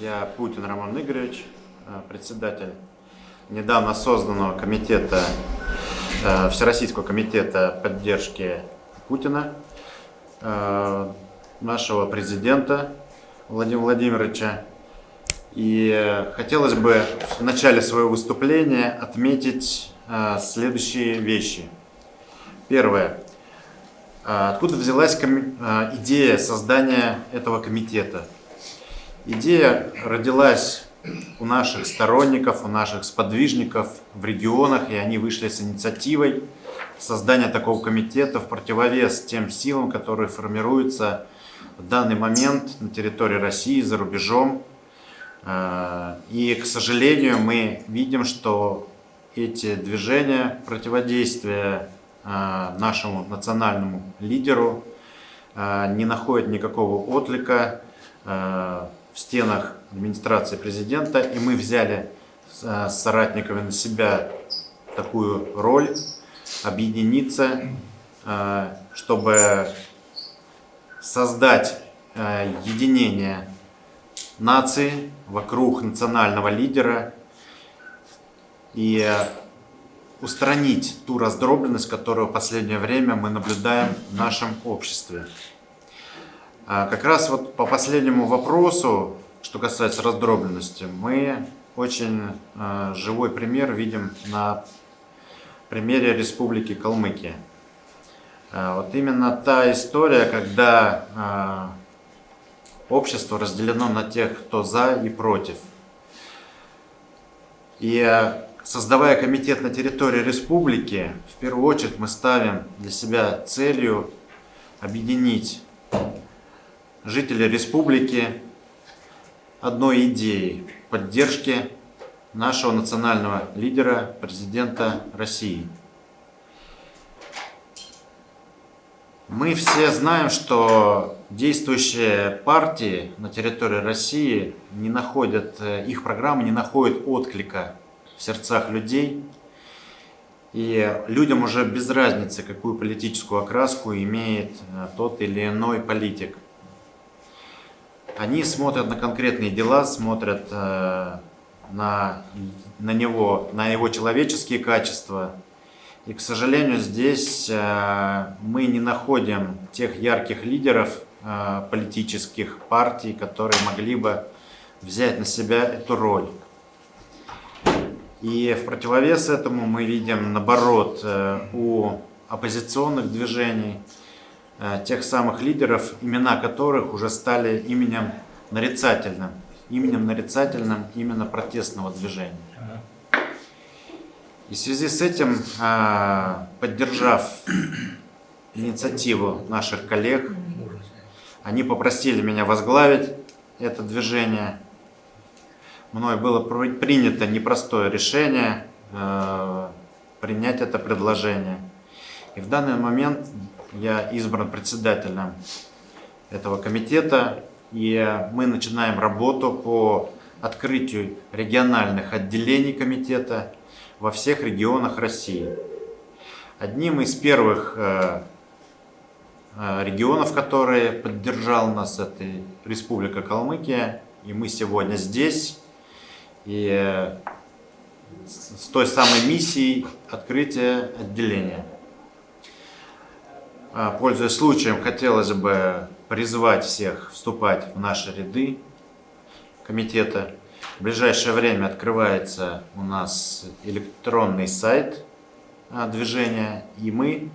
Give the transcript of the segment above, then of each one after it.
Я Путин Роман Игоревич, э, председатель недавно созданного комитета, э, Всероссийского комитета поддержки Путина, э, нашего президента Владимира Владимировича. И хотелось бы в начале своего выступления отметить следующие вещи. Первое. Откуда взялась идея создания этого комитета? Идея родилась у наших сторонников, у наших сподвижников в регионах, и они вышли с инициативой создания такого комитета в противовес тем силам, которые формируются в данный момент на территории России, за рубежом. Э, и, к сожалению, мы видим, что эти движения противодействия э, нашему национальному лидеру э, не находят никакого отклика в стенах администрации президента, и мы взяли с соратниками на себя такую роль, объединиться, э, чтобы создать э, единение нации вокруг национального лидера и устранить ту раздробленность, которую в последнее время мы наблюдаем в нашем обществе. А как раз вот по последнему вопросу, что касается раздробленности, мы очень э, живой пример видим на примере Республики Калмыкия. Э, вот именно та история, когда э, общество разделено на тех, кто за и против. И создавая комитет на территории республики, в первую очередь мы ставим для себя целью объединить жители республики одной идеей поддержки нашего национального лидера, президента России. Мы все знаем, что действующие партии на территории России не находят, их программы не находят отклика в сердцах людей. И людям уже без разницы, какую политическую окраску имеет э, тот или иной политик – они смотрят на конкретные дела, смотрят э, на, на него, на его человеческие качества. И, к сожалению, здесь э, мы не находим тех ярких лидеров э, политических партий, которые могли бы взять на себя эту роль. И в противовес этому мы видим, наоборот, у оппозиционных движений – тех самых лидеров, имена которых уже стали именем нарицательным, именем нарицательным именно протестного движения. И в связи с этим, э, поддержав инициативу наших коллег, они попросили меня возглавить это движение. Мной было принято непростое решение э, принять это предложение. И в данный момент я избран председателем этого комитета, и мы начинаем работу по открытию региональных отделений комитета во всех регионах России. Одним из первых э, э, регионов, которые поддержал нас, это Республика Калмыкия, и мы сегодня здесь, и э, с той самой миссией открытия отделения. А, пользуясь случаем, хотелось бы призвать всех вступать в наши ряды комитета. В ближайшее время открывается у нас электронный сайт а, движения, и мы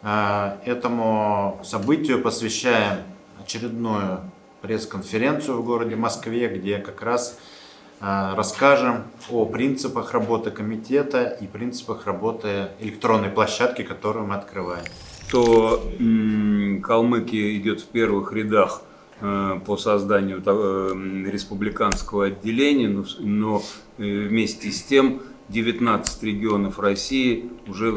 а, этому событию посвящаем очередную пресс-конференцию в городе Москве, где как раз расскажем о принципах работы комитета и принципах работы электронной площадки, которую мы открываем что Калмыкия идет в первых рядах э, по созданию э, республиканского отделения, но э, вместе с тем 19 регионов России уже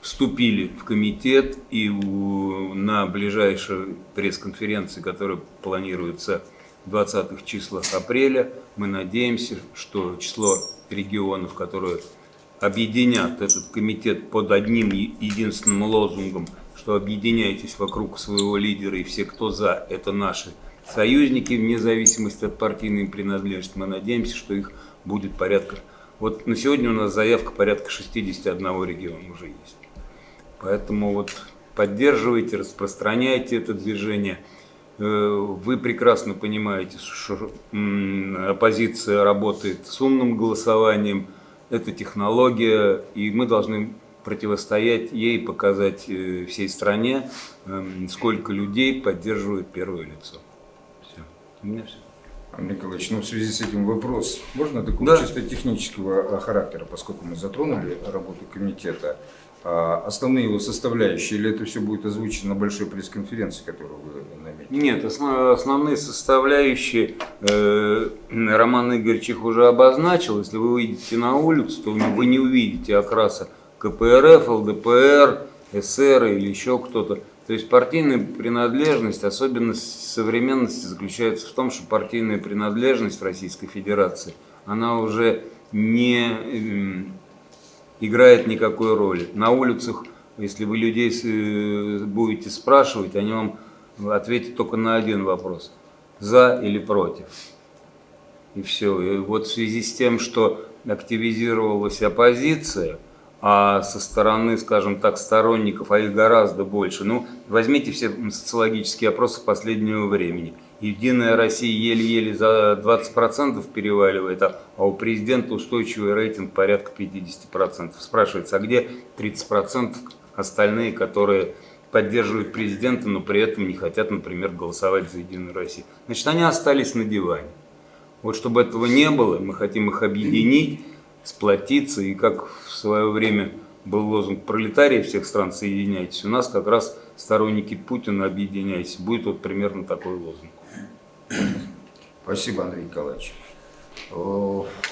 вступили в комитет и на ближайшей пресс-конференции, которая планируется в 20-х числах апреля, мы надеемся, что число регионов, которые объединят этот комитет под одним единственным лозунгом, что объединяйтесь вокруг своего лидера и все, кто за, это наши союзники вне зависимости от партийной принадлежности. Мы надеемся, что их будет порядка. Вот на сегодня у нас заявка порядка 61 региона уже есть. Поэтому вот поддерживайте, распространяйте это движение. Э, вы прекрасно понимаете, что оппозиция работает с умным голосованием, это технология, и мы должны противостоять ей, показать э, всей стране, эм, сколько людей поддерживает первое лицо. Все. У меня все. Андрей Николаевич, ну в связи с этим вопрос, можно такого Да. чисто технического а, характера, поскольку мы затронули работу комитета, а, основные его составляющие, или это все будет озвучено на большой пресс-конференции, которую вы? Нет, основ- основные составляющие э, Роман Игоревич уже обозначил. Если вы выйдете на улицу, то вы не увидите окраса КПРФ, ЛДПР, СР или еще кто-то. То есть партийная принадлежность, особенность современности заключается в том, что партийная принадлежность в Российской Федерации, она уже не эм, играет никакой роли. На улицах, если вы людей э, будете спрашивать, они вам ответят только на один вопрос. За или против. И все. И вот в связи с тем, что активизировалась оппозиция, а со стороны, скажем так, сторонников, а их гораздо больше. Ну, возьмите все социологические опросы последнего времени. Единая Россия еле-еле за 20% переваливает, а у президента устойчивый рейтинг порядка 50%. Спрашивается, а где 30% остальные, которые поддерживают президента, но при этом не хотят, например, голосовать за Единую Россию? Значит, они остались на диване. Вот чтобы этого не было, мы хотим их объединить, сплотиться, и как в свое время был лозунг пролетарии всех стран «Соединяйтесь», у нас как раз сторонники Путина «Объединяйтесь». Будет вот примерно такой лозунг. Спасибо, Андрей Николаевич.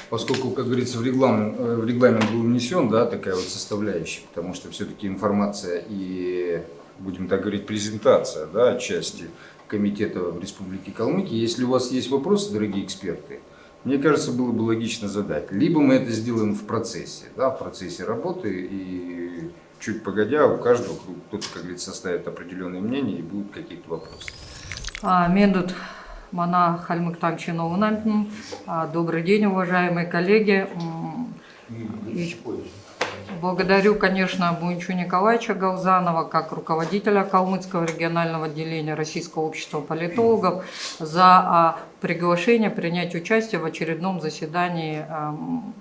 Поскольку, как говорится, в регламент, э, в регламент был внесен, да, такая вот составляющая, потому что все-таки информация и, будем так говорить, презентация, да, части комитета в Республике Калмыкия. Если у вас есть вопросы, дорогие эксперты, мне кажется, было бы логично задать. Либо мы это сделаем в процессе, да, в процессе работы, и чуть погодя у каждого, кто-то, как говорится, составит определенное мнение, и будут какие-то вопросы. А, Мендут Мана Хальмыктам Чиновна. А, Добрый день, уважаемые коллеги. Благодарю, конечно, Буинчу Николаевича Галзанова, как руководителя Калмыцкого регионального отделения Российского общества политологов, за а, приглашение принять участие в очередном заседании ам,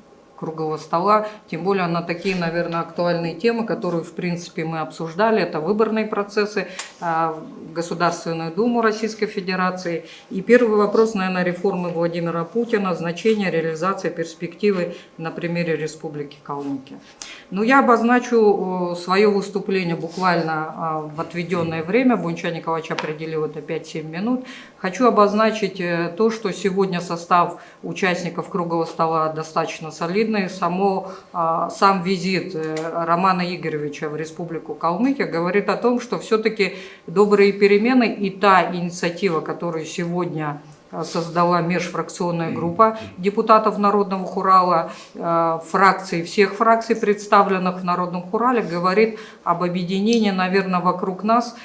круглого стола, тем более на такие, наверное, актуальные темы, которые, в принципе, мы обсуждали. Это выборные процессы а, в Государственную Думу Российской Федерации. И первый вопрос, наверное, реформы Владимира Путина, значение реализации перспективы на примере Республики Калмыкия. Ну, я обозначу свое выступление буквально а, в отведенное время. Бунча Николаевич определил это 5-7 минут. Хочу обозначить э, то, что сегодня состав участников круглого стола достаточно солидный. Само, а, сам визит э, Романа Игоревича в Республику Калмыкия говорит о том, что все-таки добрые перемены и та инициатива, которую сегодня э, создала межфракционная группа депутатов Народного Хурала, э, фракций, всех фракций, представленных в Народном Хурале, говорит об объединении, наверное, вокруг нас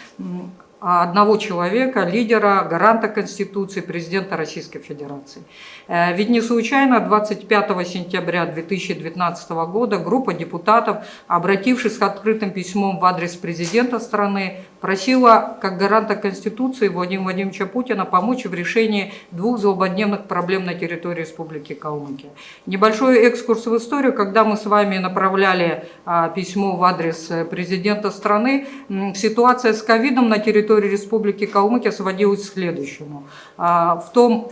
одного человека, лидера, гаранта Конституции, президента Российской Федерации. Э, Ведь не случайно 25 сентября 2019 года группа депутатов, обратившись с открытым письмом в адрес президента страны, просила как гаранта Конституции Владимира Владимировича Путина помочь в решении двух злободневных проблем на территории Республики Калмыкия. Небольшой экскурс в историю, когда мы с вами направляли а, письмо в адрес э, президента страны, ситуация с ковидом на территории Республики Калмыкия сводилась к следующему. А, В том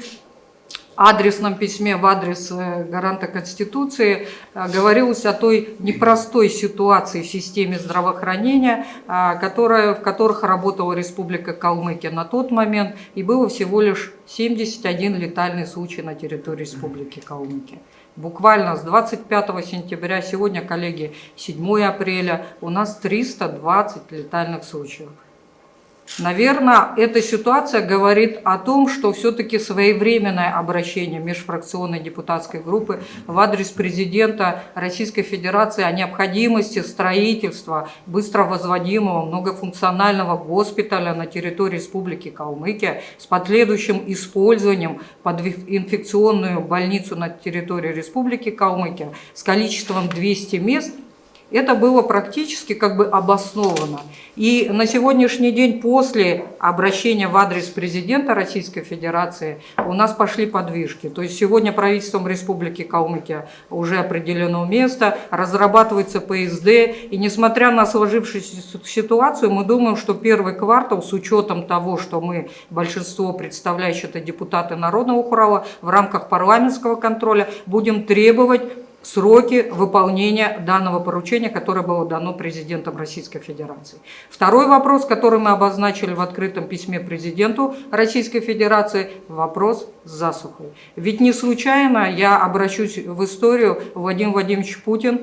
адресном письме в адрес э, гаранта Конституции э, говорилось о той непростой ситуации в системе здравоохранения, а, которая, в которых работала Республика Калмыкия на тот момент, и было всего лишь 71 летальный случай на территории Республики Калмыкия. Буквально с 25 сентября, сегодня, коллеги, 7 апреля, у нас 320 летальных случаев. Наверное, эта ситуация говорит о том, что все-таки своевременное обращение межфракционной депутатской группы в адрес президента Российской Федерации о необходимости строительства быстро возводимого многофункционального госпиталя на территории Республики Калмыкия с последующим использованием под инфекционную больницу на территории Республики Калмыкия с количеством 200 мест – это было практически как бы обосновано. И на сегодняшний день после обращения в адрес президента Российской Федерации у нас пошли подвижки. То есть сегодня правительством Республики Калмыкия уже определено место, разрабатывается ПСД. И несмотря на сложившуюся ситуацию, мы думаем, что первый квартал с учетом того, что мы большинство представляющие это депутаты Народного хурала в рамках парламентского контроля будем требовать сроки выполнения данного поручения, которое было дано президентом Российской Федерации. Второй вопрос, который мы обозначили в открытом письме президенту Российской Федерации, вопрос с засухой. Ведь не случайно я обращусь в историю Владимир Владимирович Путин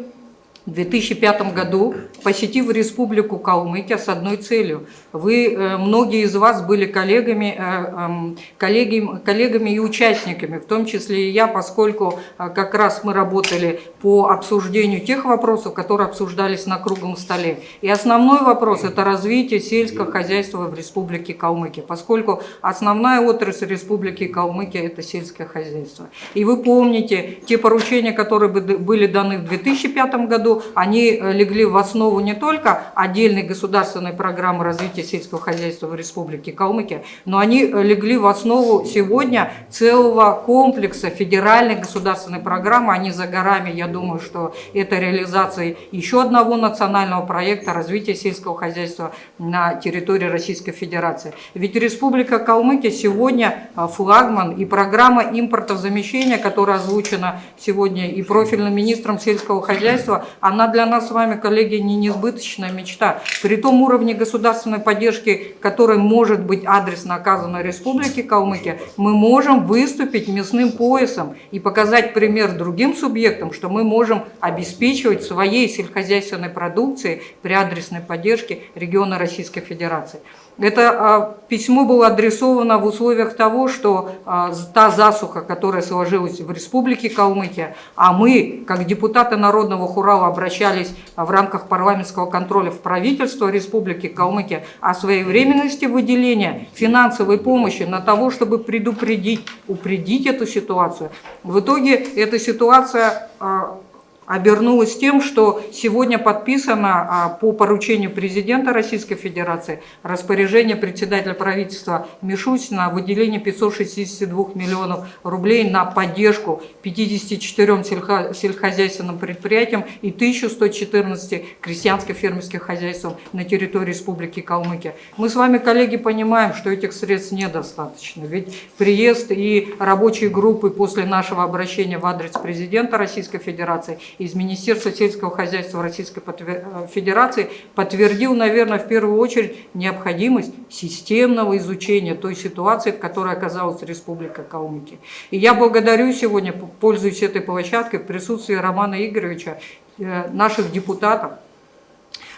в 2005 году, посетив Республику Калмыкия с одной целью. Вы, э, многие из вас были коллегами, э, эм, коллегами, коллегами и участниками, в том числе и я, поскольку э, как раз мы работали по обсуждению тех вопросов, которые обсуждались на круглом столе. И основной вопрос – это развитие сельского хозяйства в Республике Калмыкия, поскольку основная отрасль Республики Калмыкия – это сельское хозяйство. И вы помните те поручения, которые были даны в 2005 году, они э, легли в основу не только отдельной государственной программы развития сельского хозяйства в Республике Калмыкия, но они э, легли в основу сегодня целого комплекса федеральной государственной программы. Они за горами, я думаю, что это реализация еще одного национального проекта развития сельского хозяйства на территории Российской Федерации. Ведь Республика Калмыкия сегодня э, флагман и программа импортозамещения, которая озвучена сегодня и профильным министром сельского хозяйства, она для нас с вами, коллеги, не несбыточная мечта. При том уровне государственной поддержки, который может быть адресно оказан Республике Калмыкия, мы можем выступить мясным поясом и показать пример другим субъектам, что мы можем обеспечивать своей сельскохозяйственной продукцией при адресной поддержке региона Российской Федерации. Это а, письмо было адресовано в условиях того, что а, та засуха, которая сложилась в Республике Калмыкия, а мы, как депутаты Народного Хурала, обращались в рамках парламентского контроля в правительство Республики Калмыкия о своевременности выделения финансовой помощи на того, чтобы предупредить, упредить эту ситуацию. В итоге эта ситуация а, обернулось тем, что сегодня подписано а, по поручению президента Российской Федерации распоряжение председателя правительства Мишустина о выделении 562 миллионов рублей на поддержку 54 сельскохозяйственным предприятиям и 1114 крестьянско-фермерских хозяйствам на территории Республики Калмыкия. Мы с вами, коллеги, понимаем, что этих средств недостаточно, ведь приезд и рабочие группы после нашего обращения в адрес президента Российской Федерации из Министерства сельского хозяйства Российской э, Федерации подтвердил, наверное, в первую очередь необходимость системного изучения той ситуации, в которой оказалась Республика Калмыкия. И я благодарю сегодня, пользуясь этой площадкой, в присутствии Романа Игоревича, э, наших депутатов,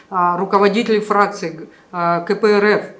а, руководителей фракции э, КПРФ, а,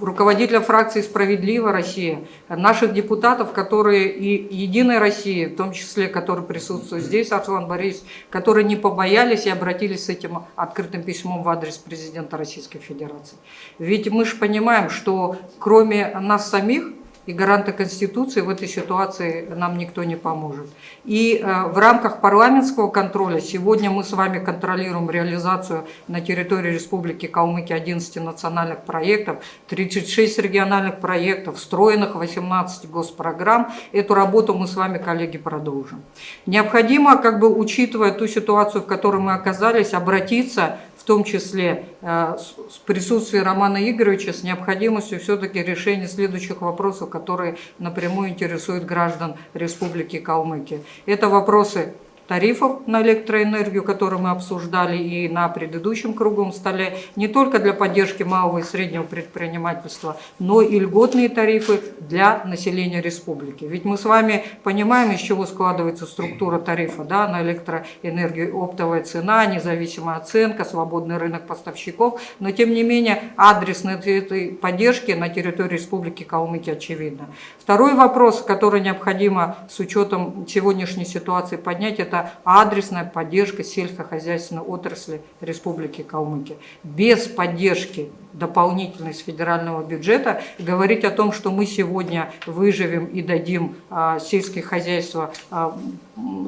руководителя фракции «Справедливая Россия», наших депутатов, которые и «Единой России», в том числе, которые присутствуют здесь, Арслан Борисович, которые не побоялись и обратились с этим открытым письмом в адрес президента Российской Федерации. Ведь мы же понимаем, что кроме нас самих, и гаранта Конституции в этой ситуации нам никто не поможет. И э, в рамках парламентского контроля сегодня мы с вами контролируем реализацию на территории Республики Калмыкия 11 национальных проектов, 36 региональных проектов, встроенных 18 госпрограмм. Эту работу мы с вами, коллеги, продолжим. Необходимо, как бы учитывая ту ситуацию, в которой мы оказались, обратиться том числе э, с присутствием Романа Игоревича, с необходимостью все-таки решения следующих вопросов, которые напрямую интересуют граждан Республики Калмыкия. Это вопросы тарифов на электроэнергию, которые мы обсуждали и на предыдущем круглом столе, не только для поддержки малого и среднего предпринимательства, но и льготные тарифы для населения республики. Ведь мы с вами понимаем, из чего складывается структура тарифа да, на электроэнергию, оптовая цена, независимая оценка, свободный рынок поставщиков, но тем не менее адрес этой поддержки на территории Республики Калмыкия очевидно. Второй вопрос, который необходимо с учетом сегодняшней ситуации поднять, это адресная поддержка сельскохозяйственной отрасли Республики Калмыкия. Без поддержки дополнительной с федерального бюджета говорить о том, что мы сегодня выживем и дадим а, сельское хозяйство, а,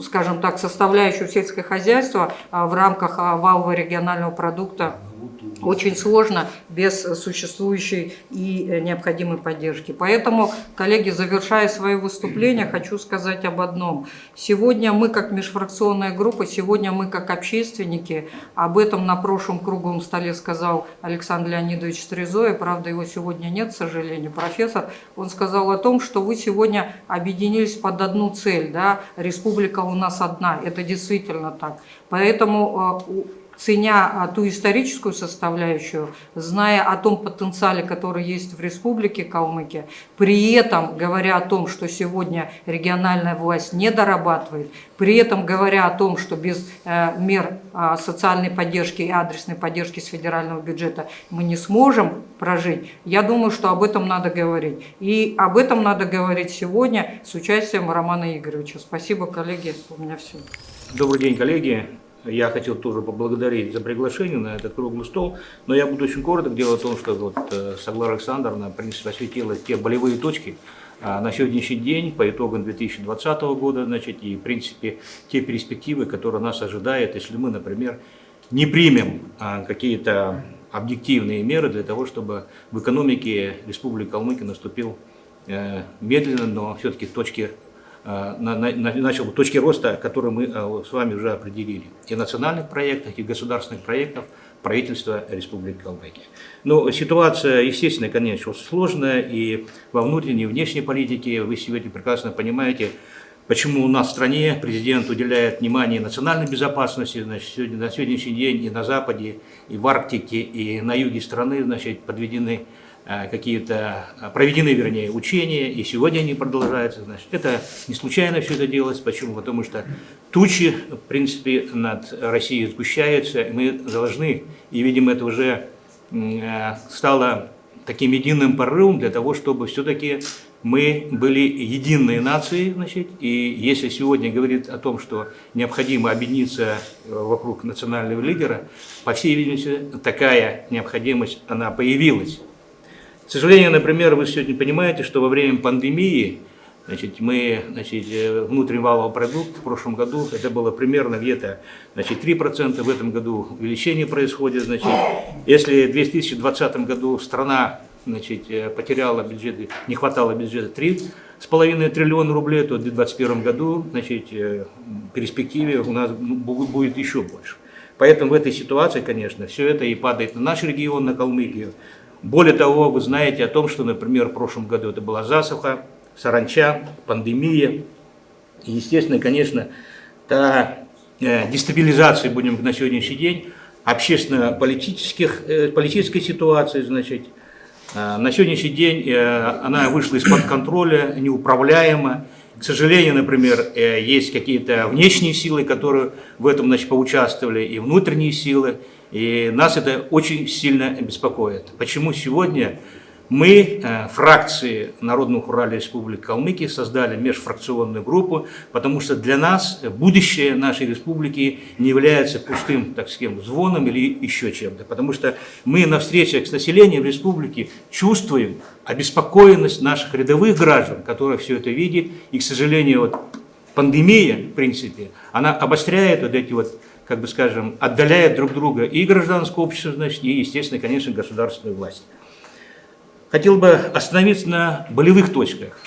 скажем так, составляющую сельское хозяйство а, в рамках а, валового регионального продукта очень сложно без существующей и э, необходимой поддержки. Поэтому, коллеги, завершая свое выступление, хочу сказать об одном. Сегодня мы, как межфракционная группа, сегодня мы, как общественники, об этом на прошлом круглом столе сказал Александр Леонидович Стрезоя, правда, его сегодня нет, к сожалению, профессор, он сказал о том, что вы сегодня объединились под одну цель, да, республика у нас одна, это действительно так. Поэтому э, ценя а, ту историческую составляющую, зная о том потенциале, который есть в Республике Калмыкия, при этом говоря о том, что сегодня региональная власть не дорабатывает, при этом говоря о том, что без э, мер э, социальной поддержки и адресной поддержки с федерального бюджета мы не сможем прожить, я думаю, что об этом надо говорить. И об этом надо говорить сегодня с участием Романа Игоревича. Спасибо, коллеги, у меня все. Добрый день, коллеги. Я хотел тоже поблагодарить за приглашение на этот круглый стол, но я буду очень короток. Дело в том, что вот э, Саглара Александровна, принципе, осветила те болевые точки а, на сегодняшний день по итогам 2020 года, значит, и, в принципе, те перспективы, которые нас ожидают, если мы, например, не примем а, какие-то объективные меры для того, чтобы в экономике Республики Калмыкия наступил э, медленно, но все-таки точки начал точки роста, которые мы э, с вами уже определили. И национальных проектах, и государственных проектов правительства Республики Калмыкия. Но ситуация, естественно, конечно, сложная, и во внутренней и внешней политике вы сегодня прекрасно понимаете, почему у нас в стране президент уделяет внимание национальной безопасности, значит, сегодня, на сегодняшний день и на Западе, и в Арктике, и на юге страны значит, подведены Э, какие-то, э, проведены, вернее, учения, и сегодня они продолжаются. Значит, это не случайно все это делалось. Почему? Потому что тучи, в принципе, над Россией сгущаются, и мы должны, и, видимо, это уже э, стало таким единым порывом для того, чтобы все-таки мы были единой нацией, значит, и если сегодня говорит о том, что необходимо объединиться вокруг национального лидера, по всей видимости, такая необходимость, она появилась. К сожалению, например, вы сегодня понимаете, что во время пандемии Значит, мы, значит, э, внутренний валовый продукт в прошлом году, это было примерно где-то, значит, 3%, в этом году увеличение происходит, значит, если в 2020 году страна, значит, э, потеряла бюджеты, не хватало бюджета 3,5 триллиона рублей, то в 2021 году, значит, э, перспективе у нас будет еще больше. Поэтому в этой ситуации, конечно, все это и падает на наш регион, на Калмыкию, более того, вы знаете о том, что, например, в прошлом году это была засуха, саранча, пандемия. И, естественно, конечно, та э, дестабилизация, будем на сегодняшний день, общественно-политических, э, политической ситуации, значит, э, на сегодняшний день она вышла из-под контроля, неуправляема. К сожалению, например, есть какие-то внешние силы, которые в этом значит, поучаствовали, и внутренние силы. И нас это очень сильно беспокоит. Почему сегодня мы, э, фракции Народного Урала Республики Калмыкия, создали межфракционную группу, потому что для нас будущее нашей республики не является пустым, так сказать, звоном или еще чем-то. Потому что мы на встречах с населением республики чувствуем обеспокоенность наших рядовых граждан, которые все это видят. И, к сожалению, вот пандемия, в принципе, она обостряет вот эти вот как бы скажем, отдаляет друг друга и гражданское общество, значит, и, естественно, конечно, государственную власть. Хотел бы остановиться на болевых точках.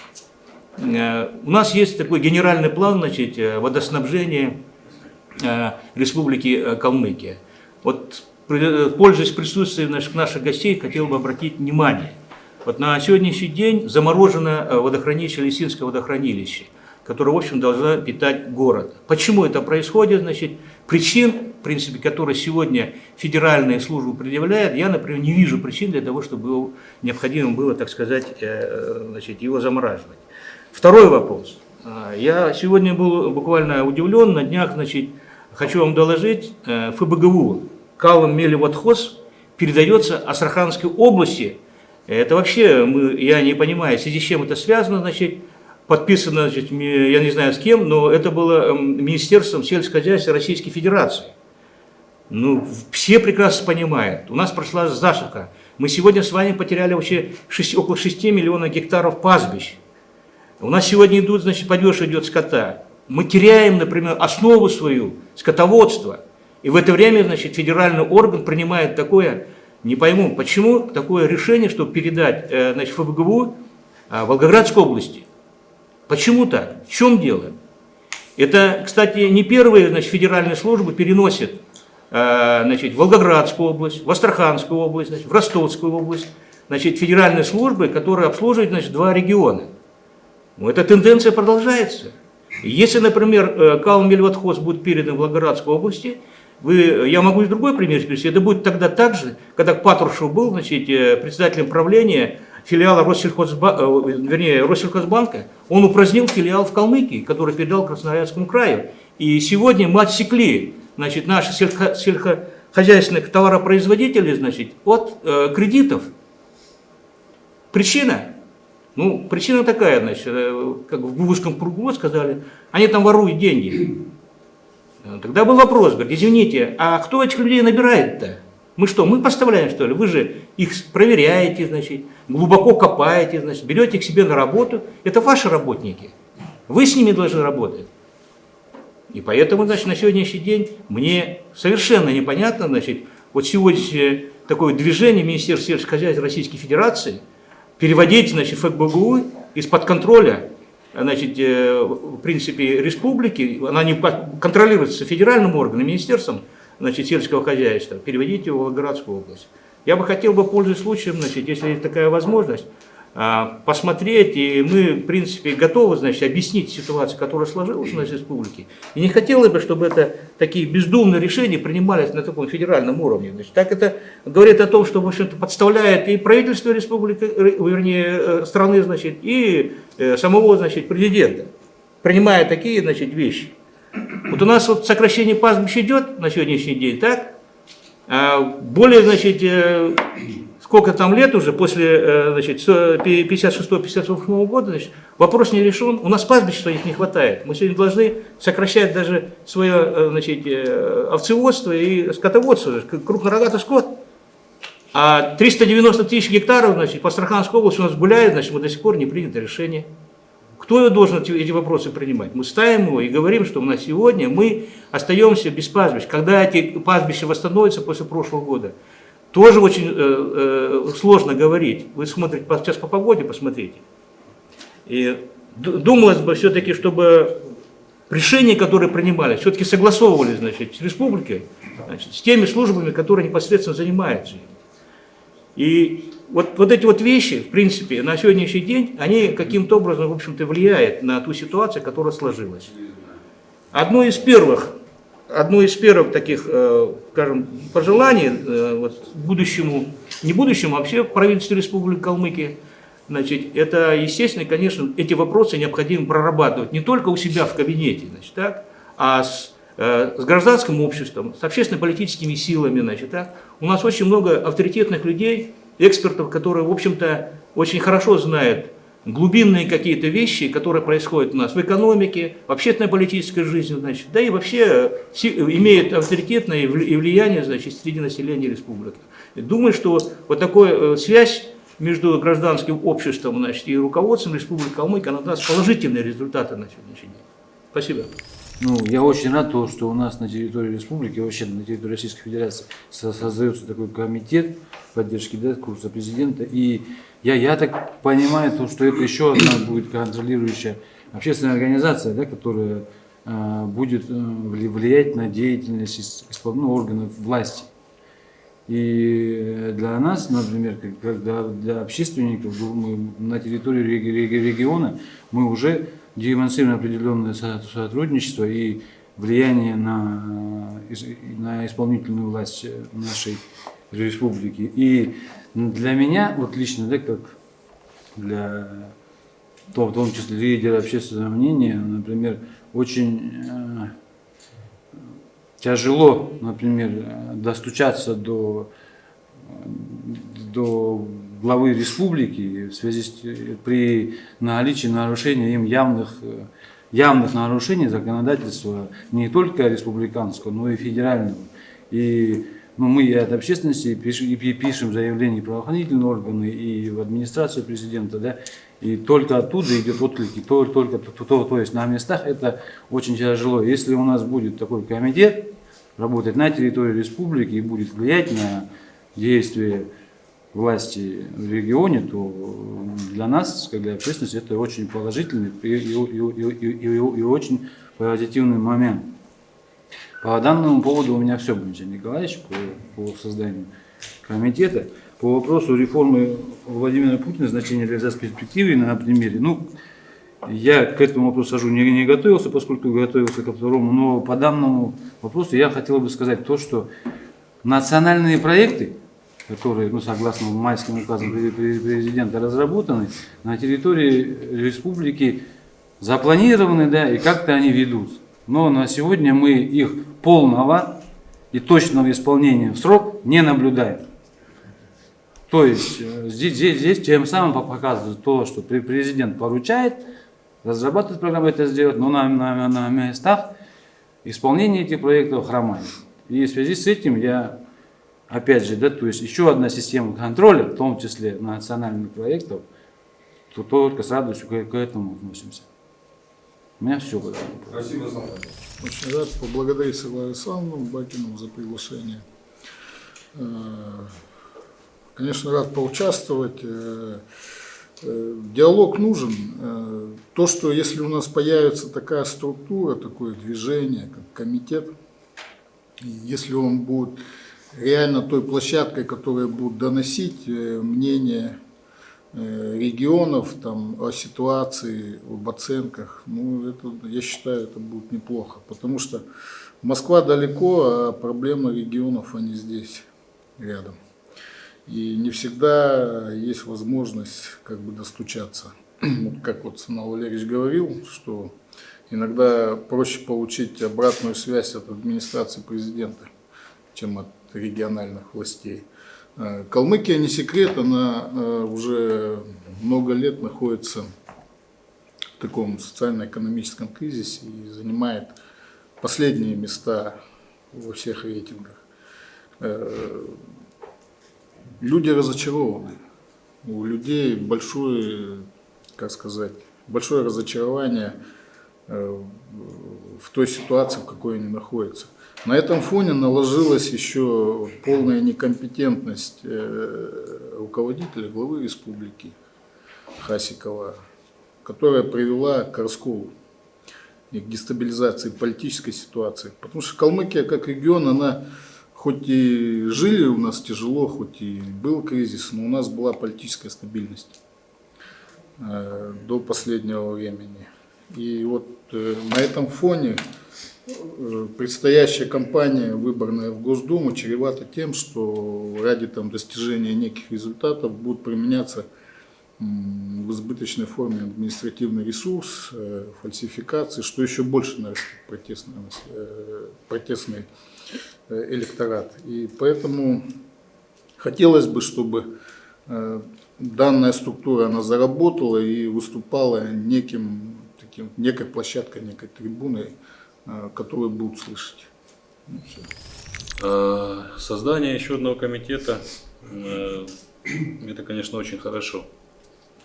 Э, у нас есть такой генеральный план значит, э, водоснабжения э, Республики Калмыкия. Вот, пользуясь присутствием наших, наших гостей, хотел бы обратить внимание. Вот на сегодняшний день заморожено водохранилище, Лисинское водохранилище – которая, в общем, должна питать город. Почему это происходит? Значит, причин, в принципе, которые сегодня федеральные службы предъявляют, я, например, не вижу причин для того, чтобы его необходимо было, так сказать, э, значит, его замораживать. Второй вопрос. А, Я сегодня был буквально удивлен, на днях, значит, хочу вам доложить, э, ФБГУ Калым Мелеводхоз передается Астраханской области. Это вообще, мы, я не понимаю, в связи с чем это связано, значит, подписано, значит, я не знаю с кем, но это было эм, Министерством сельского хозяйства Российской Федерации. Ну, все прекрасно понимают. У нас прошла засуха. Мы сегодня с вами потеряли вообще шесть- около 6 миллионов гектаров пастбищ. У нас сегодня идут, значит, падеж идет скота. Мы теряем, например, основу свою, скотоводство. И в это время, значит, федеральный орган принимает такое, не пойму, почему такое решение, чтобы передать, э, значит, ФБГУ а, Волгоградской области. Почему так? В чем дело? Это, кстати, не первые, значит, федеральные службы переносят э, значит, в Волгоградскую область, в Астраханскую область, значит, в Ростовскую область, значит, федеральные службы, которые обслуживают, значит, два региона. Ну, эта тенденция продолжается. Если, например, э, Калм Мельватхоз будет передан в Волгоградской области, вы, я могу и другой пример привести, это будет тогда так же, когда Патрушев был значит, э, председателем правления филиала Россельхозба, э, вернее, Россельхозбанка, он упразднил филиал в Калмыкии, который передал Красноярскому краю. И сегодня мы отсекли значит, наших сельхо- сельскохозяйственных товаропроизводителей значит, от э, кредитов. Причина? Ну, причина такая, значит, э, как в узком кругу сказали, они там воруют деньги. Тогда был вопрос, говорит, извините, а кто этих людей набирает-то? Мы что, мы поставляем, что ли? Вы же их проверяете, значит, глубоко копаете, значит, берете их себе на работу. Это ваши работники. Вы с ними должны работать. И поэтому, значит, на сегодняшний день мне совершенно непонятно, значит, вот сегодняшнее такое движение Министерства сельского хозяйства Российской Федерации переводить, значит, ФБГУ из-под контроля, значит, э, в принципе, республики, она не контролируется федеральным органом, министерством, значит, сельского хозяйства, переводить его в Волгоградскую область. Я бы хотел бы, пользуясь случаем, значит, если есть такая возможность, а, посмотреть, и мы, в принципе, готовы, значит, объяснить ситуацию, которая сложилась у нас в республике. И не хотелось бы, чтобы это такие бездумные решения принимались на таком федеральном уровне. Значит, так это говорит о том, что, в общем-то, подставляет и правительство республики, э, вернее, э, страны, значит, и э, самого, значит, президента, принимая такие, значит, вещи. Вот у нас вот сокращение пастбищ идет на сегодняшний день, так? А более, значит, э, сколько там лет уже, после э, значит, 56-58 года, значит, вопрос не решен. У нас пастбищ своих не хватает. Мы сегодня должны сокращать даже свое э, значит, овцеводство и скотоводство, крупнорогатый скот. А 390 тысяч гектаров значит, по Астраханской области у нас гуляет, значит, мы до сих пор не принято решение. Кто должен эти, вопросы принимать? Мы ставим его и говорим, что на сегодня мы остаемся без пастбищ. Когда эти пастбища восстановятся после прошлого года, тоже очень э, э, сложно говорить. Вы смотрите, сейчас по погоде посмотрите. И думалось бы все-таки, чтобы решения, которые принимались, все-таки согласовывались значит, с республикой, значит, с теми службами, которые непосредственно занимаются. им. И вот, вот эти вот вещи, в принципе, на сегодняшний день, они каким-то образом, в общем-то, влияют на ту ситуацию, которая сложилась. Одно из первых, одно из первых таких, э, скажем, пожеланий э, вот, будущему, не будущему, а вообще правительству Республики Калмыкия, значит, это, естественно, конечно, эти вопросы необходимо прорабатывать не только у себя в кабинете, значит, так, а с, э, с гражданским обществом, с общественно-политическими силами, значит, так. У нас очень много авторитетных людей, экспертов, которые, в общем-то, очень хорошо знают глубинные какие-то вещи, которые происходят у нас в экономике, в общественно-политической жизни, значит, да и вообще си- имеют авторитетное и влияние, значит, среди населения республики. Думаю, что вот такая связь между гражданским обществом, значит, и руководством Республики Калмыкия, она даст положительные результаты на сегодняшний день. Спасибо. Ну, я очень рад, то, что у нас на территории республики, вообще на территории Российской Федерации со- создается такой комитет поддержки да, курса президента. И я, я так понимаю, то, что это еще одна будет контролирующая общественная организация, да, которая э, будет э, вли- влиять на деятельность ну, органов власти. И для нас, например, как, для, для общественников, мы на территории реги- реги- региона, мы уже демонстрируем определенное со- сотрудничество и влияние на, на исполнительную власть нашей республики. И для меня, вот лично, да, как для то, в том числе лидера общественного мнения, например, очень э, тяжело, например, достучаться до, до главы республики в связи с, э, при наличии нарушения им явных, э, явных нарушений законодательства не только республиканского, но и федерального. И ну, мы и от общественности пишем, и пи- пишем заявления в правоохранительные органы и в администрацию президента, да, и только оттуда идет отклики, то, только то, то, то есть на местах это очень тяжело. Если у нас будет такой комитет работать на территории республики и будет влиять на действия власти в регионе, то для нас, как для общественности, это очень положительный и, и, и, и, и, очень позитивный момент. По данному поводу у меня все, Валентин Николаевич, по, по созданию комитета. По вопросу реформы Владимира Путина, значение реализации перспективы на примере, ну, я к этому вопросу сажу не, не готовился, поскольку готовился ко второму, но по данному вопросу я хотел бы сказать то, что национальные проекты, которые, ну, согласно майским указам пре- пре- президента, разработаны на территории республики, запланированы, да, и как-то они ведутся. Но на сегодня мы их полного и точного исполнения в срок не наблюдаем. То есть э, здесь, здесь, здесь тем самым по- показывает то, что пре- президент поручает разрабатывать программу это сделать, но на, на, на местах исполнение этих проектов хромает. И в связи с этим я, опять же, да, то есть еще одна система контроля, в том числе национальных проектов, то только с радостью к, к этому относимся. У меня все. Спасибо, Александр. Очень рад поблагодарить Светлану Александровну Бакину за приглашение. Э, Конечно, рад поучаствовать. Э, э, Диалог нужен. То, что если у нас появится такая структура, такое движение, как комитет, если он будет реально той площадкой, которая будет доносить э, мнение э, регионов там, о ситуации, об оценках, ну, это, я считаю, это будет неплохо, потому что Москва далеко, а проблемы регионов, они здесь, рядом. И не всегда есть возможность как бы достучаться. Вот как вот Санал Валерьевич говорил, что иногда проще получить обратную связь от администрации президента, чем от региональных властей. Э, Калмыкия не секрет, она э, уже много лет находится в таком социально-экономическом кризисе и занимает последние места во всех рейтингах. Э, Люди разочарованы. У людей большое, как сказать, большое разочарование в той ситуации, в какой они находятся. На этом фоне наложилась еще полная некомпетентность э, руководителя главы республики Хасикова, которая привела к расколу и к дестабилизации политической ситуации. Потому что Калмыкия как регион, она хоть и жили у нас тяжело, хоть и был кризис, но у нас была политическая стабильность э, до последнего времени. И вот э, на этом фоне предстоящая кампания выборная в Госдуму чревата тем, что ради там, достижения неких результатов будут применяться в избыточной форме административный ресурс, э, фальсификации, что еще больше протестный, э, протестный э, электорат. И поэтому хотелось бы, чтобы э, данная структура она заработала и выступала неким таким, некой площадкой, некой трибуной, э, которую будут слышать. Ну. Э, Создание еще одного комитета, э, это, конечно, очень хорошо.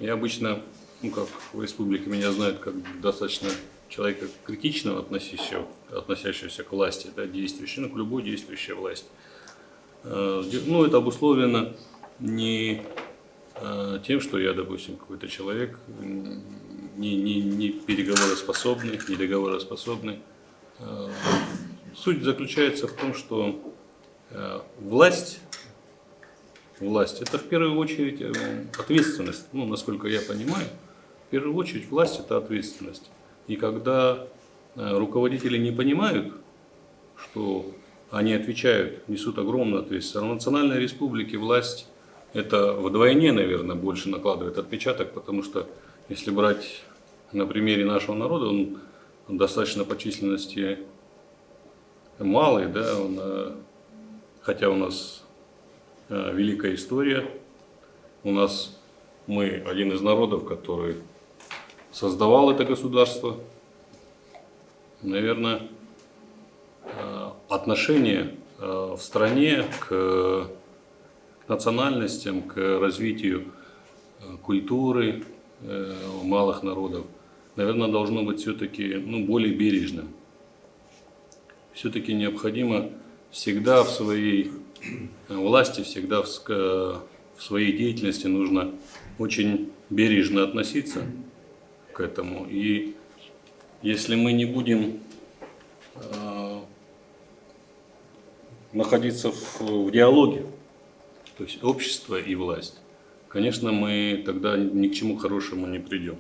Я обычно, ну как в республике меня знают как достаточно человека критичного, относящегося, относящегося к власти, да, действующей, ну, к любой действующей власти. Э, Ну, это обусловлено не тем, что я, допустим, какой-то человек не, не, не переговороспособный, не договороспособный. Э, Суть заключается в том, что э, власть, власть это в первую очередь э, ответственность. Ну, насколько я понимаю, в первую очередь власть это ответственность. И когда руководители не понимают, что они отвечают, несут огромную ответственность. А в национальной республике власть это вдвойне, наверное, больше накладывает отпечаток, потому что если брать на примере нашего народа, он достаточно по численности малый, да, он, э, хотя у нас э, великая история, у нас мы один из народов, который создавал это государство. Наверное, э, отношение в стране к национальностям, к развитию культуры малых народов, наверное, должно быть все-таки ну, более бережным все-таки необходимо всегда в своей э, власти, всегда в, в своей деятельности нужно очень бережно относиться к этому. И если мы не будем э, находиться в, в диалоге, то есть общество и власть, конечно, мы тогда ни к чему хорошему не придем.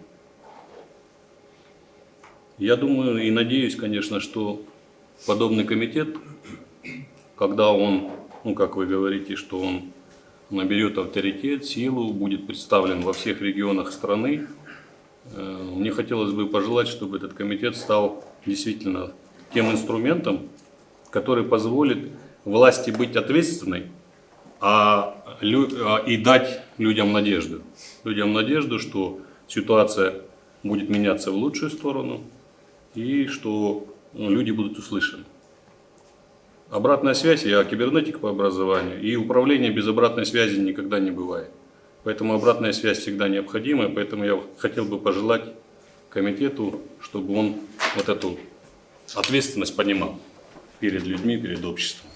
Я думаю и надеюсь, конечно, что подобный комитет, когда он, ну как вы говорите, что он наберет авторитет, силу, будет представлен во всех регионах страны, э, мне хотелось бы пожелать, чтобы этот комитет стал действительно тем инструментом, который позволит власти быть ответственной а, а, и дать людям надежду. Людям надежду, что ситуация будет меняться в лучшую сторону и что ну, люди будут услышаны. Обратная связь, я кибернетик по образованию, и управление без обратной связи никогда не бывает. Поэтому обратная связь всегда необходима, поэтому я хотел бы пожелать комитету, чтобы он вот эту ответственность понимал перед людьми, перед обществом.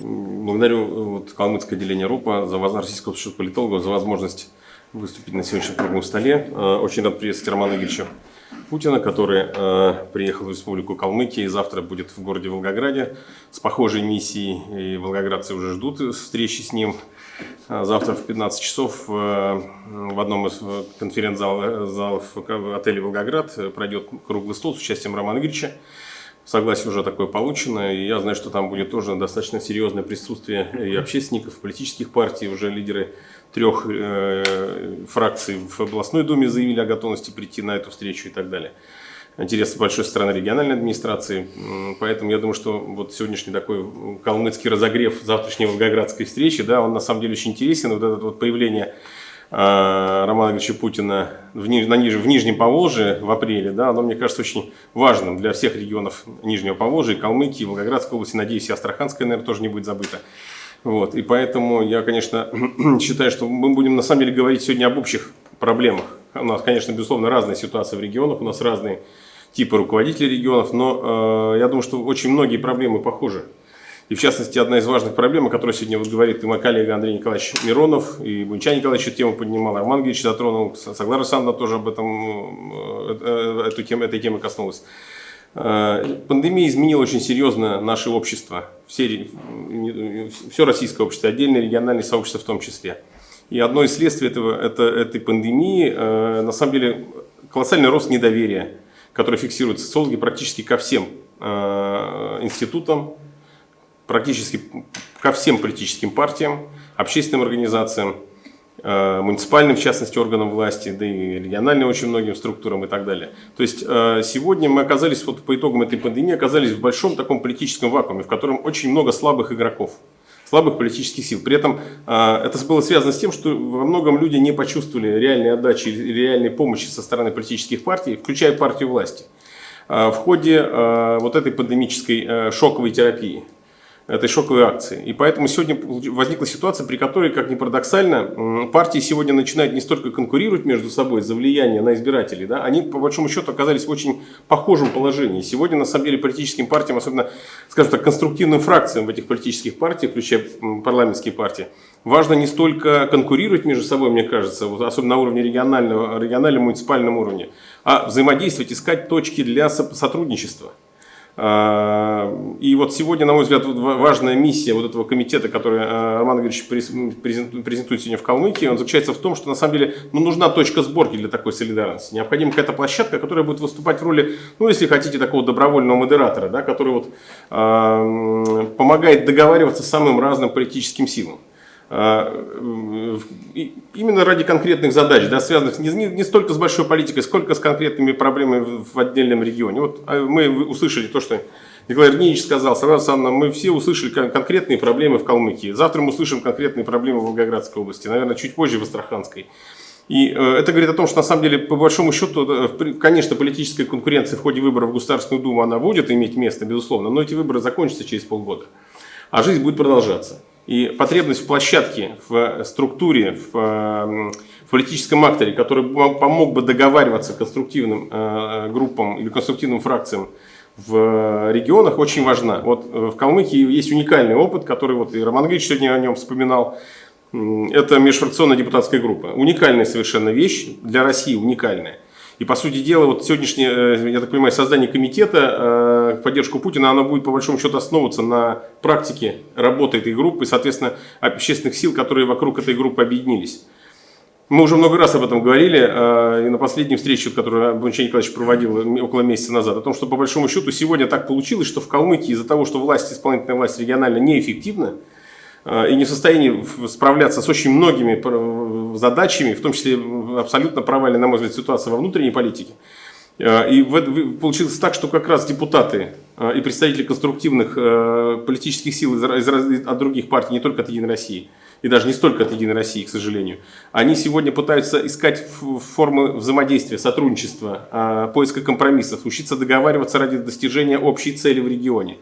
Благодарю вот, Калмыцкое отделение РУПа, за Российского общества политологов, за возможность выступить на сегодняшнем круглом столе. Э, очень рад приветствовать Романа Игоревича Путина, который э, приехал в Республику Калмыкия и завтра будет в городе Волгограде с похожей миссией. И волгоградцы уже ждут встречи с ним. А завтра в 15 часов э, в одном из конференц-залов отеля «Волгоград» пройдет круглый стол с участием Романа Игоревича. Согласие уже такое получено, и я знаю, что там будет тоже достаточно серьезное присутствие и общественников, политических партий, уже лидеры трех э, фракций в областной думе заявили о готовности прийти на эту встречу и так далее. Интерес большой со стороны региональной администрации, поэтому я думаю, что вот сегодняшний такой калмыцкий разогрев завтрашней волгоградской встречи, да, он на самом деле очень интересен, вот это вот появление э, Романа Ильича Путина в, Ниж, на Ниж, в Нижнем Поволжье в апреле, да, оно, мне кажется, очень важным для всех регионов Нижнего Поволжья, Калмыкии, Волгоградской области, надеюсь, и Астраханская, наверное, тоже не будет забыта. Вот, и поэтому я, конечно, считаю, что мы будем на самом деле говорить сегодня об общих проблемах. У нас, конечно, безусловно, разные ситуации в регионах, у нас разные типы руководителей регионов, но э, я думаю, что очень многие проблемы похожи. И в частности, одна из важных проблем, о которой сегодня вот говорит и мой коллега Андрей Николаевич Миронов, и Бунча Николаевич эту тему поднимал, Роман Георгиевич затронул, Саглара Александровна тоже об этом, э, э, эту тему, этой темы коснулась. Э, пандемия изменила очень серьезно наше общество, все, все российское общество, отдельные региональные сообщества в том числе. И одно из следствий этого, это, этой пандемии, э, на самом деле, колоссальный рост недоверия, который фиксируют социологи практически ко всем э, институтам, практически ко всем политическим партиям, общественным организациям. Э, муниципальным, в частности, органам власти, да и региональным очень многим структурам и так далее. То есть э, сегодня мы оказались, вот по итогам этой пандемии, оказались в большом таком политическом вакууме, в котором очень много слабых игроков слабых политических сил. При этом э, это было связано с тем, что во многом люди не почувствовали реальной отдачи или реальной помощи со стороны политических партий, включая партию власти, в ходе вот этой пандемической шоковой терапии этой шоковой акции. И поэтому сегодня возникла ситуация, при которой, как ни парадоксально, партии сегодня начинают не столько конкурировать между собой за влияние на избирателей, да, они по большому счету оказались в очень похожем положении. Сегодня, на самом деле, политическим партиям, особенно, скажем так, конструктивным фракциям в этих политических партиях, включая парламентские партии, важно не столько конкурировать между собой, мне кажется, особенно на уровне регионального, региональном муниципальном уровне, а взаимодействовать, искать точки для сотрудничества. А, И вот сегодня, на мой взгляд, важная миссия вот этого комитета, который а, Роман Игоревич през- презентует сегодня в Калмыкии, он заключается в том, что на самом деле ну, нужна точка сборки для такой солидарности. Необходима какая-то площадка, которая будет выступать в роли, ну, если хотите, такого добровольного модератора, да, который вот, м, помогает договариваться с самым разным политическим силам. А, Именно ради конкретных задач, да, связанных не, не- не столько с большой политикой, сколько с конкретными проблемами в, отдельном регионе. Вот а, мы услышали то, что Николай Ильич сказал, Сара Александровна, мы все услышали кон- конкретные проблемы в Калмыкии. Завтра мы услышим конкретные проблемы в Волгоградской области, наверное, чуть позже в Астраханской. И э, это говорит о том, что на самом деле, по большому счету, конечно, политическая конкуренция в ходе выборов в Государственную Думу, она будет иметь место, безусловно, но эти выборы закончатся через полгода а жизнь будет продолжаться. И потребность в площадке, в структуре, в, э, в политическом акторе, который помог бы договариваться конструктивным э, группам или конструктивным фракциям в регионах, очень важна. Вот э, в Калмыкии есть уникальный опыт, который вот и Роман Григорьевич сегодня о нем вспоминал. Это межфракционная депутатская группа. Уникальная совершенно вещь, для России уникальная. И, по сути дела, вот сегодняшнее, э, я так понимаю, создание комитета э, поддержку Путина, оно будет, по большому счету, основываться на практике работы этой группы, соответственно, общественных сил, которые вокруг этой группы объединились. Мы уже много раз об этом говорили, э, и на последней встрече, которую Бончай Николаевич проводил м- около месяца назад, о том, что, по большому счету, сегодня так получилось, что в Калмыкии из-за того, что власть, исполнительная власть регионально неэффективна, э, и не в состоянии справляться с очень многими пр- задачами, в том числе абсолютно провальная, на мой взгляд, ситуация во внутренней политике. Э, И получилось так, что как раз депутаты э, и представители конструктивных э, политических сил из, из от других партий, не только от «Единой России», и даже не столько от «Единой России», к сожалению, они сегодня пытаются искать формы взаимодействия, сотрудничества, э, поиска компромиссов, учиться договариваться ради достижения общей цели в регионе.